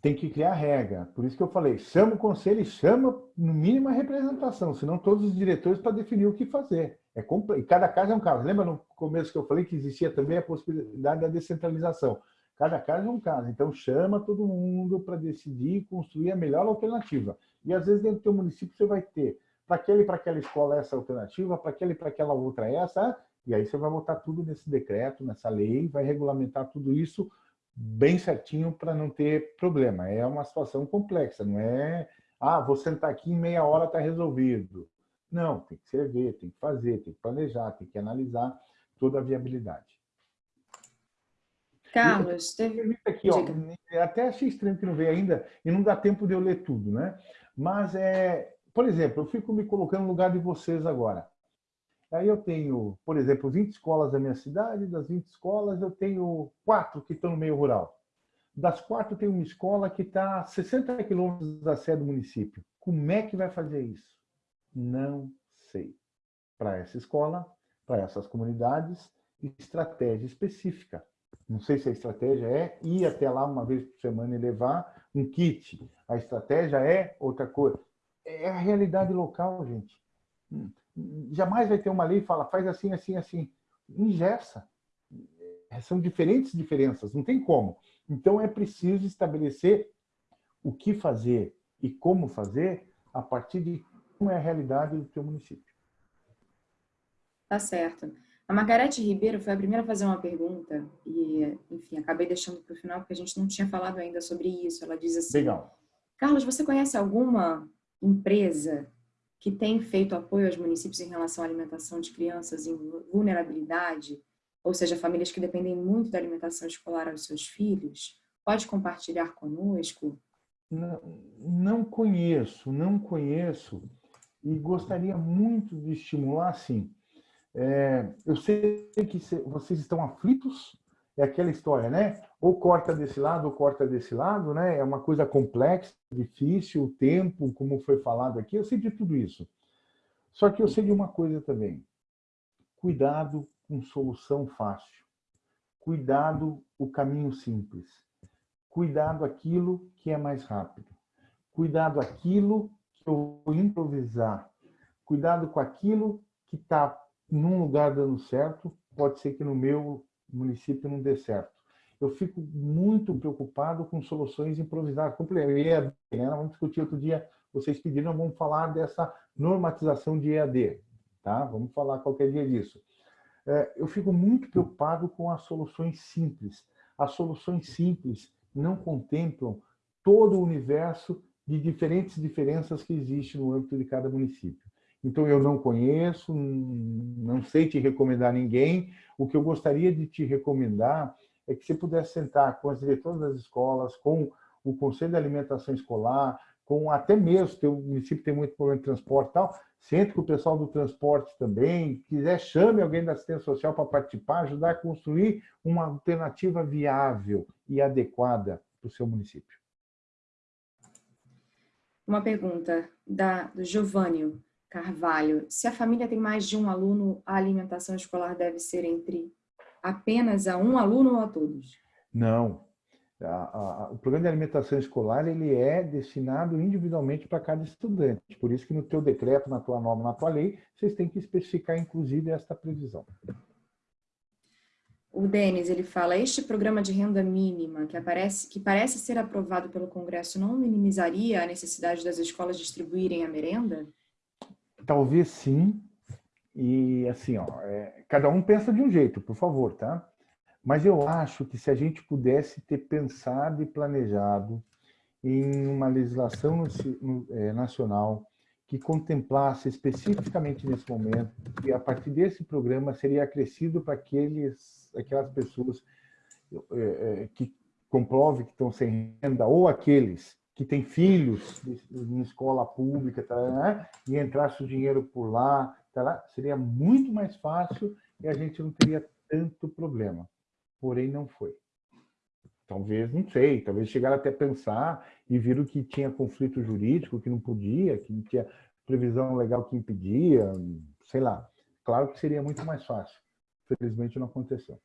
tem que criar regra. Por isso que eu falei, chama o conselho e chama, no mínimo, a representação, senão todos os diretores para definir o que fazer. É. E cada caso é um caso. Lembra no começo que eu falei que existia também a possibilidade da descentralização? Cada caso é um caso. Então, chama todo mundo para decidir e construir a melhor alternativa. E, às vezes, dentro do teu município, você vai ter para aquele para aquela escola essa alternativa, para aquele para aquela outra essa, e aí você vai botar tudo nesse decreto, nessa lei, vai regulamentar tudo isso bem certinho para não ter problema. É uma situação complexa, não é, ah, vou sentar aqui em meia hora está resolvido. Não, tem que servir, tem que fazer, tem que planejar, tem que analisar toda a viabilidade. Carlos, teve... Aqui, ó, até achei estranho que não veio ainda, e não dá tempo de eu ler tudo, né? Mas, é, por exemplo, eu fico me colocando no lugar de vocês agora. Aí eu tenho, por exemplo, 20 escolas da minha cidade, das 20 escolas eu tenho quatro que estão no meio rural. Das quatro tem uma escola que está a 60 quilômetros da sede do município. Como é que vai fazer isso? Não sei. Para essa escola, para essas comunidades, estratégia específica. Não sei se a estratégia é ir até lá uma vez por semana e levar um kit. A estratégia é outra coisa. É a realidade local, gente. Jamais vai ter uma lei que fala faz assim, assim, assim. Ingessa. São diferentes diferenças, não tem como. Então é preciso estabelecer o que fazer e como fazer a partir de como é a realidade do teu município. Tá certo. A Margarete Ribeiro foi a primeira a fazer uma pergunta e, enfim, acabei deixando para o final porque a gente não tinha falado ainda sobre isso. Ela diz assim: Legal. Carlos, você conhece alguma empresa que tem feito apoio aos municípios em relação à alimentação de crianças em vulnerabilidade, ou seja, famílias que dependem muito da alimentação escolar aos seus filhos, pode compartilhar conosco? Não, não conheço, não conheço e gostaria muito de estimular, sim. É, eu sei que vocês estão aflitos é aquela história, né? Ou corta desse lado, ou corta desse lado, né? É uma coisa complexa, difícil, o tempo, como foi falado aqui, eu sei de tudo isso. Só que eu sei de uma coisa também. Cuidado com solução fácil. Cuidado o caminho simples. Cuidado aquilo que é mais rápido. Cuidado aquilo que eu vou improvisar. Cuidado com aquilo que está num lugar dando certo, pode ser que no meu município não dê certo. Eu fico muito preocupado com soluções improvisadas. Como EAD, né? Vamos discutir outro dia, vocês pediram, vamos falar dessa normatização de EAD. Tá? Vamos falar qualquer dia disso. É, eu fico muito preocupado com as soluções simples. As soluções simples não contemplam todo o universo de diferentes diferenças que existem no âmbito de cada município. Então, eu não conheço, não sei te recomendar ninguém. O que eu gostaria de te recomendar é que você pudesse sentar com as diretoras das escolas, com o Conselho de Alimentação Escolar, com até mesmo, o município tem muito problema de transporte e tal, sente com o pessoal do transporte também, quiser chame alguém da assistência social para participar, ajudar a construir uma alternativa viável e adequada para o seu município. Uma pergunta da, do Giovânio Carvalho. Se a família tem mais de um aluno, a alimentação escolar deve ser entre apenas a um aluno ou a todos? Não. A, a, o programa de alimentação escolar ele é destinado individualmente para cada estudante. Por isso que no teu decreto, na tua norma, na tua lei, vocês têm que especificar, inclusive, esta previsão. O Denis, ele fala, este programa de renda mínima que, aparece, que parece ser aprovado pelo Congresso não minimizaria a necessidade das escolas distribuírem a merenda? Talvez sim. E assim, ó, é, cada um pensa de um jeito, por favor, tá? Mas eu acho que se a gente pudesse ter pensado e planejado em uma legislação é, nacional que contemplasse especificamente nesse momento que a partir desse programa seria acrescido para aqueles aquelas pessoas é, é, que comprove que estão sem renda, ou aqueles que têm filhos em escola pública tá, né? e entrasse o dinheiro por lá, tá seria muito mais fácil e a gente não teria tanto problema. Porém, não foi. Talvez, não sei, talvez chegaram até pensar e viram que tinha conflito jurídico, que não podia, que não tinha previsão legal que impedia, sei lá. Claro que seria muito mais fácil. Felizmente não aconteceu.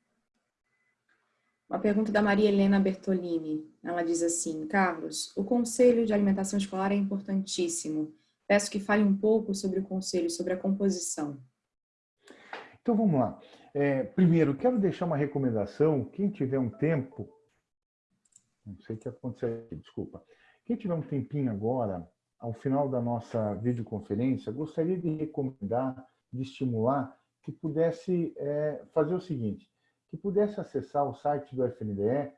Uma pergunta da Maria Helena Bertolini. Ela diz assim, Carlos, o Conselho de Alimentação Escolar é importantíssimo. Peço que fale um pouco sobre o Conselho, sobre a composição. Então vamos lá. É, primeiro, quero deixar uma recomendação. Quem tiver um tempo, não sei o que aconteceu aqui, desculpa. Quem tiver um tempinho agora, ao final da nossa videoconferência, gostaria de recomendar, de estimular que pudesse é, fazer o seguinte, que pudesse acessar o site do FNDE,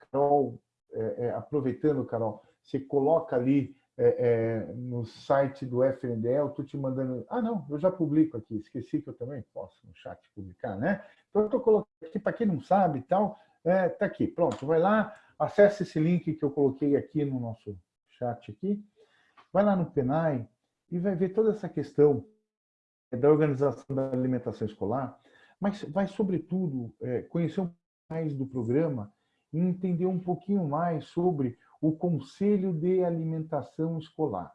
Carol, é, é, aproveitando, Carol, você coloca ali é, é no site do FNDE, eu estou te mandando... Ah, não, eu já publico aqui, esqueci que eu também posso no chat publicar, né? Então, eu estou colocando aqui, para quem não sabe e tal, está é, tá aqui, pronto, vai lá, acesse esse link que eu coloquei aqui no nosso chat aqui, vai lá no PENAI e vai ver toda essa questão da organização da alimentação escolar, mas vai, sobretudo, é, conhecer um pouco mais do programa e entender um pouquinho mais sobre o Conselho de Alimentação Escolar.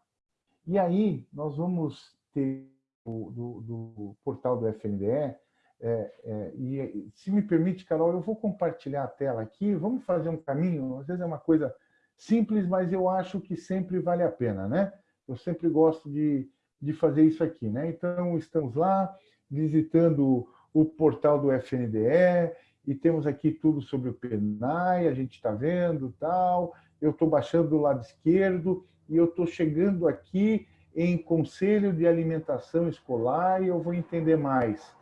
E aí, nós vamos ter do, do, do portal do FNDE, é, é, e se me permite, Carol, eu vou compartilhar a tela aqui, vamos fazer um caminho, às vezes é uma coisa simples, mas eu acho que sempre vale a pena, né? Eu sempre gosto de, de fazer isso aqui, né? Então, estamos lá visitando o portal do FNDE, e temos aqui tudo sobre o PENAI, a gente está vendo tal. Eu estou baixando do lado esquerdo e eu estou chegando aqui em Conselho de Alimentação Escolar e eu vou entender mais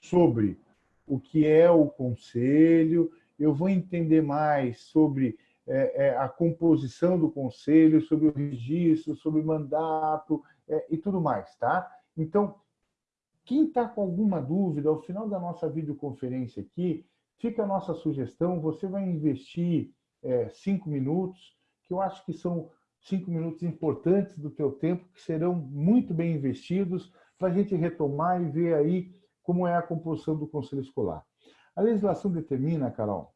sobre o que é o conselho, eu vou entender mais sobre é, é, a composição do conselho, sobre o registro, sobre o mandato é, e tudo mais, tá? Então, quem está com alguma dúvida, ao final da nossa videoconferência aqui, fica a nossa sugestão, você vai investir é, cinco minutos, que eu acho que são cinco minutos importantes do teu tempo, que serão muito bem investidos para a gente retomar e ver aí como é a composição do Conselho Escolar. A legislação determina, Carol,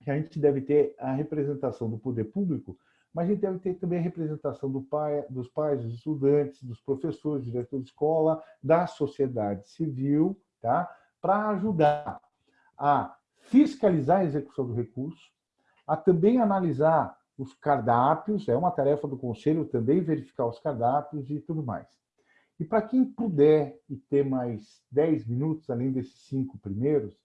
que a gente deve ter a representação do poder público mas a gente deve ter também a representação do pai, dos pais, dos estudantes, dos professores, diretor de escola, da sociedade civil, tá? para ajudar a fiscalizar a execução do recurso, a também analisar os cardápios, é uma tarefa do Conselho também verificar os cardápios e tudo mais. E para quem puder e ter mais 10 minutos, além desses cinco primeiros,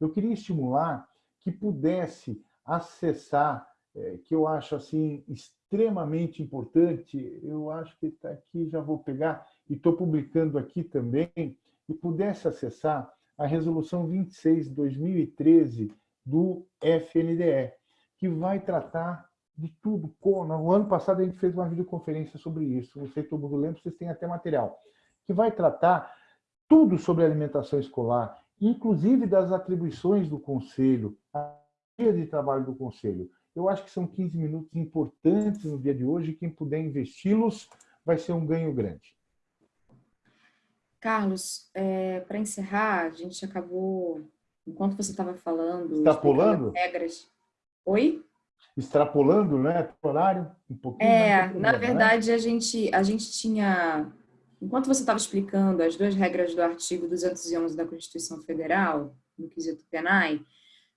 eu queria estimular que pudesse acessar é, que eu acho assim extremamente importante, eu acho que está aqui, já vou pegar, e estou publicando aqui também, e pudesse acessar a Resolução 26 de 2013 do FNDE, que vai tratar de tudo. No ano passado a gente fez uma videoconferência sobre isso, não sei se todo mundo lembra, vocês têm até material, que vai tratar tudo sobre alimentação escolar, inclusive das atribuições do Conselho, a dia de trabalho do Conselho. Eu acho que são 15 minutos importantes no dia de hoje, quem puder investi-los vai ser um ganho grande. Carlos, é, para encerrar, a gente acabou, enquanto você estava falando... Extrapolando? Regras. Oi? Extrapolando, né? Horário, um pouquinho. É, problema, na né? verdade, né? a, gente, a gente tinha... Enquanto você estava explicando as duas regras do artigo 211 da Constituição Federal, no quesito PENAI,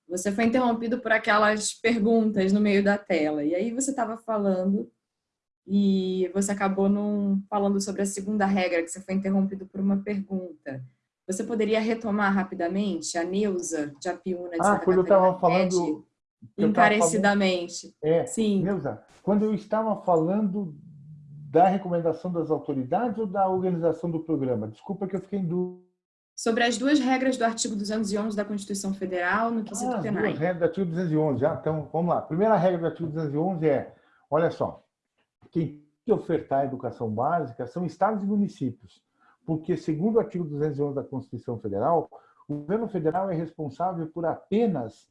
você foi interrompido por aquelas perguntas no meio da tela. E aí você estava falando e você acabou não falando sobre a segunda regra, que você foi interrompido por uma pergunta. Você poderia retomar rapidamente a Neuza de Apiúna de Ah, quando eu estava falando... Encarecidamente. Falando, é, Sim. Neuza, quando eu estava falando da recomendação das autoridades ou da organização do programa? Desculpa que eu fiquei em dúvida. Sobre as duas regras do artigo 211 da Constituição Federal no quesito ah, penal. As duas regras do artigo 211. Ah, então, vamos lá. A primeira regra do artigo 211 é, olha só, quem tem que ofertar a educação básica são estados e municípios, porque, segundo o artigo 211 da Constituição Federal, o governo federal é responsável por apenas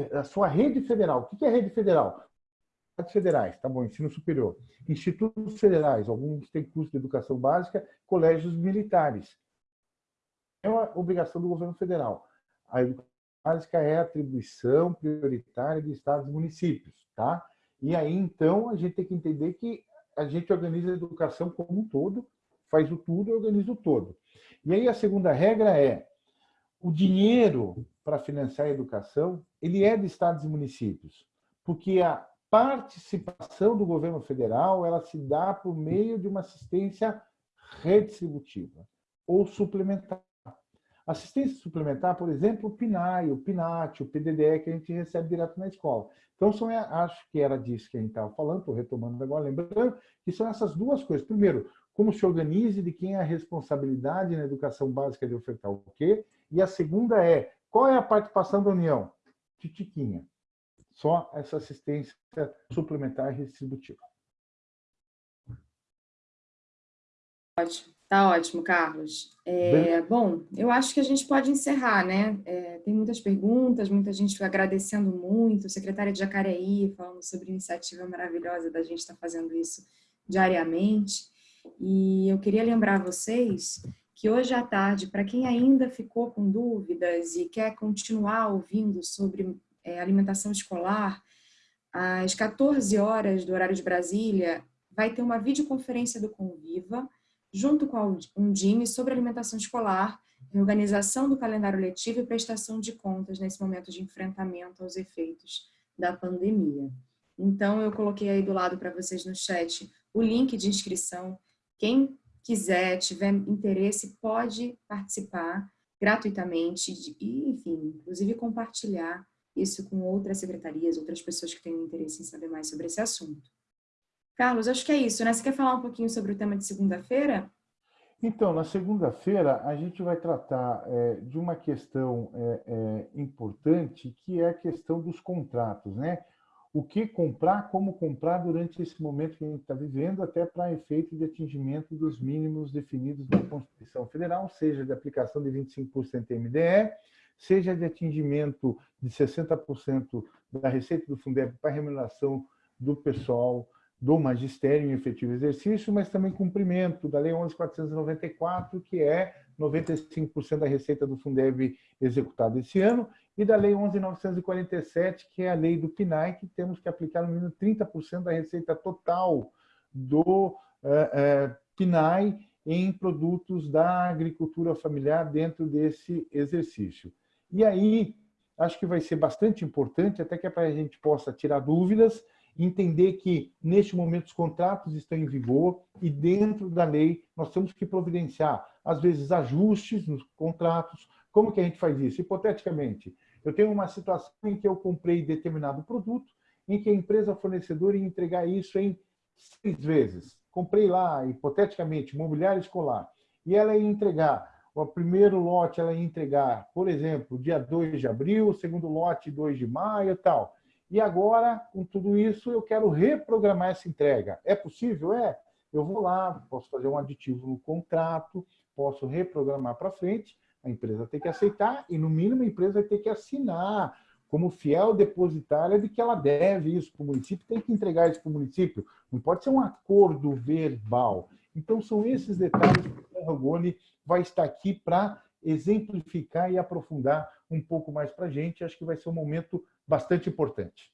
a sua rede federal. O que é rede federal? federais, tá bom, ensino superior, institutos federais, alguns têm curso de educação básica, colégios militares. É uma obrigação do governo federal. A educação básica é atribuição prioritária de estados e municípios, tá? E aí, então, a gente tem que entender que a gente organiza a educação como um todo, faz o tudo e organiza o todo. E aí a segunda regra é, o dinheiro para financiar a educação, ele é de estados e municípios, porque a participação do governo federal ela se dá por meio de uma assistência redistributiva ou suplementar. Assistência suplementar, por exemplo, o PNAE, o PNAT, o PDDE, que a gente recebe direto na escola. Então, são, acho que era disso que a gente estava falando, estou retomando agora, lembrando, que são essas duas coisas. Primeiro, como se organize, de quem é a responsabilidade na educação básica de ofertar o quê. E a segunda é, qual é a participação da União? Titiquinha. Só essa assistência suplementar e redistributiva. Ótimo. Tá ótimo, Carlos. É, bom, eu acho que a gente pode encerrar, né? É, tem muitas perguntas, muita gente agradecendo muito, secretária de Jacareí falando sobre a iniciativa maravilhosa da gente estar tá fazendo isso diariamente. E eu queria lembrar vocês que hoje à tarde, para quem ainda ficou com dúvidas e quer continuar ouvindo sobre é, alimentação escolar, às 14 horas do horário de Brasília, vai ter uma videoconferência do Conviva, junto com a Undime, sobre alimentação escolar, reorganização do calendário letivo e prestação de contas nesse momento de enfrentamento aos efeitos da pandemia. Então, eu coloquei aí do lado para vocês no chat o link de inscrição. Quem quiser, tiver interesse, pode participar gratuitamente e, enfim, inclusive compartilhar isso com outras secretarias, outras pessoas que tenham interesse em saber mais sobre esse assunto. Carlos, acho que é isso, né? Você quer falar um pouquinho sobre o tema de segunda-feira? Então, na segunda-feira, a gente vai tratar é, de uma questão é, é, importante, que é a questão dos contratos, né? O que comprar, como comprar durante esse momento que a gente está vivendo, até para efeito de atingimento dos mínimos definidos na Constituição Federal, seja de aplicação de 25% MDE, seja de atingimento de 60% da receita do Fundeb para remuneração do pessoal do magistério em efetivo exercício, mas também cumprimento da Lei 11.494, que é 95% da receita do Fundeb executada esse ano, e da Lei 11.947, que é a lei do PNAE, que temos que aplicar no mínimo 30% da receita total do eh, eh, PNAE em produtos da agricultura familiar dentro desse exercício. E aí, acho que vai ser bastante importante, até que é para a gente possa tirar dúvidas, entender que, neste momento, os contratos estão em vigor e, dentro da lei, nós temos que providenciar, às vezes, ajustes nos contratos. Como que a gente faz isso? Hipoteticamente, eu tenho uma situação em que eu comprei determinado produto, em que a empresa fornecedora ia entregar isso em seis vezes. Comprei lá, hipoteticamente, mobiliário escolar, e ela ia entregar o primeiro lote ela ia entregar, por exemplo, dia 2 de abril, o segundo lote 2 de maio e tal. E agora, com tudo isso, eu quero reprogramar essa entrega. É possível? É. Eu vou lá, posso fazer um aditivo no contrato, posso reprogramar para frente, a empresa tem que aceitar e, no mínimo, a empresa ter que assinar como fiel depositária de que ela deve isso para o município, tem que entregar isso para o município. Não pode ser um acordo verbal. Então, são esses detalhes que o Rogoni vai estar aqui para exemplificar e aprofundar um pouco mais para a gente. Acho que vai ser um momento bastante importante.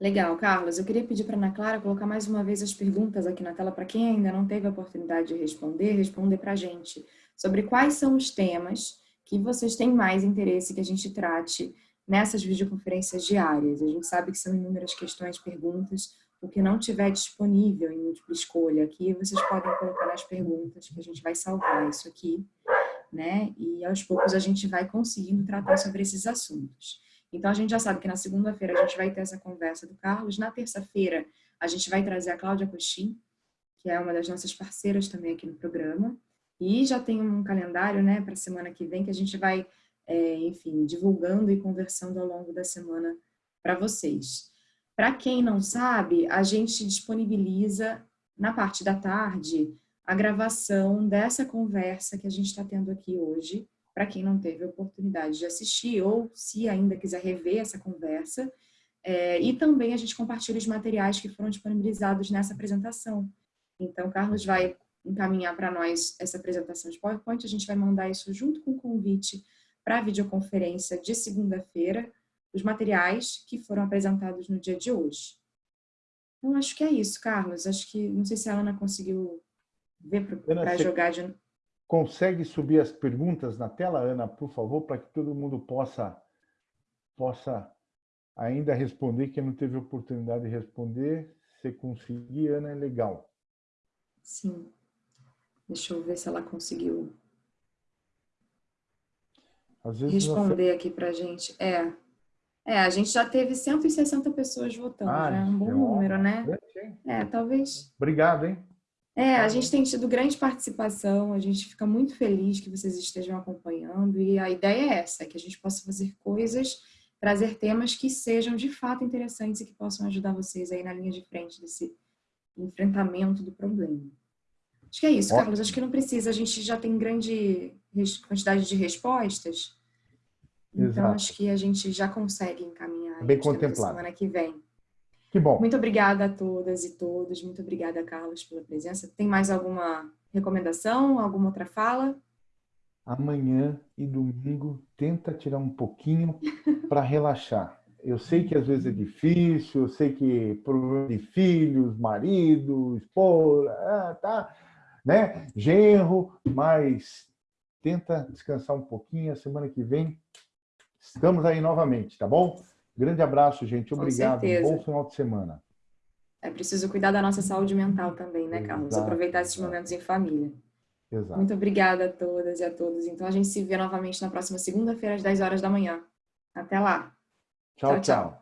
Legal, Carlos. Eu queria pedir para a Ana Clara colocar mais uma vez as perguntas aqui na tela para quem ainda não teve a oportunidade de responder, responder para a gente sobre quais são os temas que vocês têm mais interesse que a gente trate nessas videoconferências diárias. A gente sabe que são inúmeras questões, perguntas, o que não tiver disponível em múltipla escolha aqui, vocês podem colocar nas perguntas, que a gente vai salvar isso aqui, né? E aos poucos a gente vai conseguindo tratar sobre esses assuntos. Então, a gente já sabe que na segunda-feira a gente vai ter essa conversa do Carlos. Na terça-feira, a gente vai trazer a Cláudia Coxim, que é uma das nossas parceiras também aqui no programa. E já tem um calendário né, para a semana que vem que a gente vai, é, enfim, divulgando e conversando ao longo da semana para vocês. Para quem não sabe, a gente disponibiliza na parte da tarde a gravação dessa conversa que a gente está tendo aqui hoje, para quem não teve a oportunidade de assistir ou se ainda quiser rever essa conversa. É, e também a gente compartilha os materiais que foram disponibilizados nessa apresentação. Então, Carlos vai encaminhar para nós essa apresentação de PowerPoint, a gente vai mandar isso junto com o convite para a videoconferência de segunda-feira, os materiais que foram apresentados no dia de hoje. Então, acho que é isso, Carlos. Acho que, não sei se a Ana conseguiu ver para jogar de... Consegue subir as perguntas na tela, Ana, por favor, para que todo mundo possa, possa ainda responder, quem não teve oportunidade de responder. Se conseguir, Ana, é legal. Sim. Deixa eu ver se ela conseguiu responder aqui para gente. É. É, a gente já teve 160 pessoas votando, ah, já é um bom é número, né? É, talvez. Obrigado, hein? É, a gente tem tido grande participação, a gente fica muito feliz que vocês estejam acompanhando e a ideia é essa, que a gente possa fazer coisas, trazer temas que sejam de fato interessantes e que possam ajudar vocês aí na linha de frente desse enfrentamento do problema. Acho que é isso, Carlos, acho que não precisa, a gente já tem grande quantidade de respostas, então Exato. acho que a gente já consegue encaminhar Bem contemplado. semana que vem. Que bom. Muito obrigada a todas e todos. Muito obrigada, Carlos, pela presença. Tem mais alguma recomendação? Alguma outra fala? Amanhã e domingo, tenta tirar um pouquinho para relaxar. Eu sei que às vezes é difícil, eu sei que problema de filhos, marido, esposa, ah, tá, né? genro, mas tenta descansar um pouquinho. A semana que vem estamos aí novamente, tá bom? Grande abraço, gente. Obrigado. Bom final de semana. É preciso cuidar da nossa saúde mental também, né, Carlos? Exato, Aproveitar esses momentos em família. Exato. Muito obrigada a todas e a todos. Então, a gente se vê novamente na próxima segunda-feira, às 10 horas da manhã. Até lá. tchau. tchau. tchau.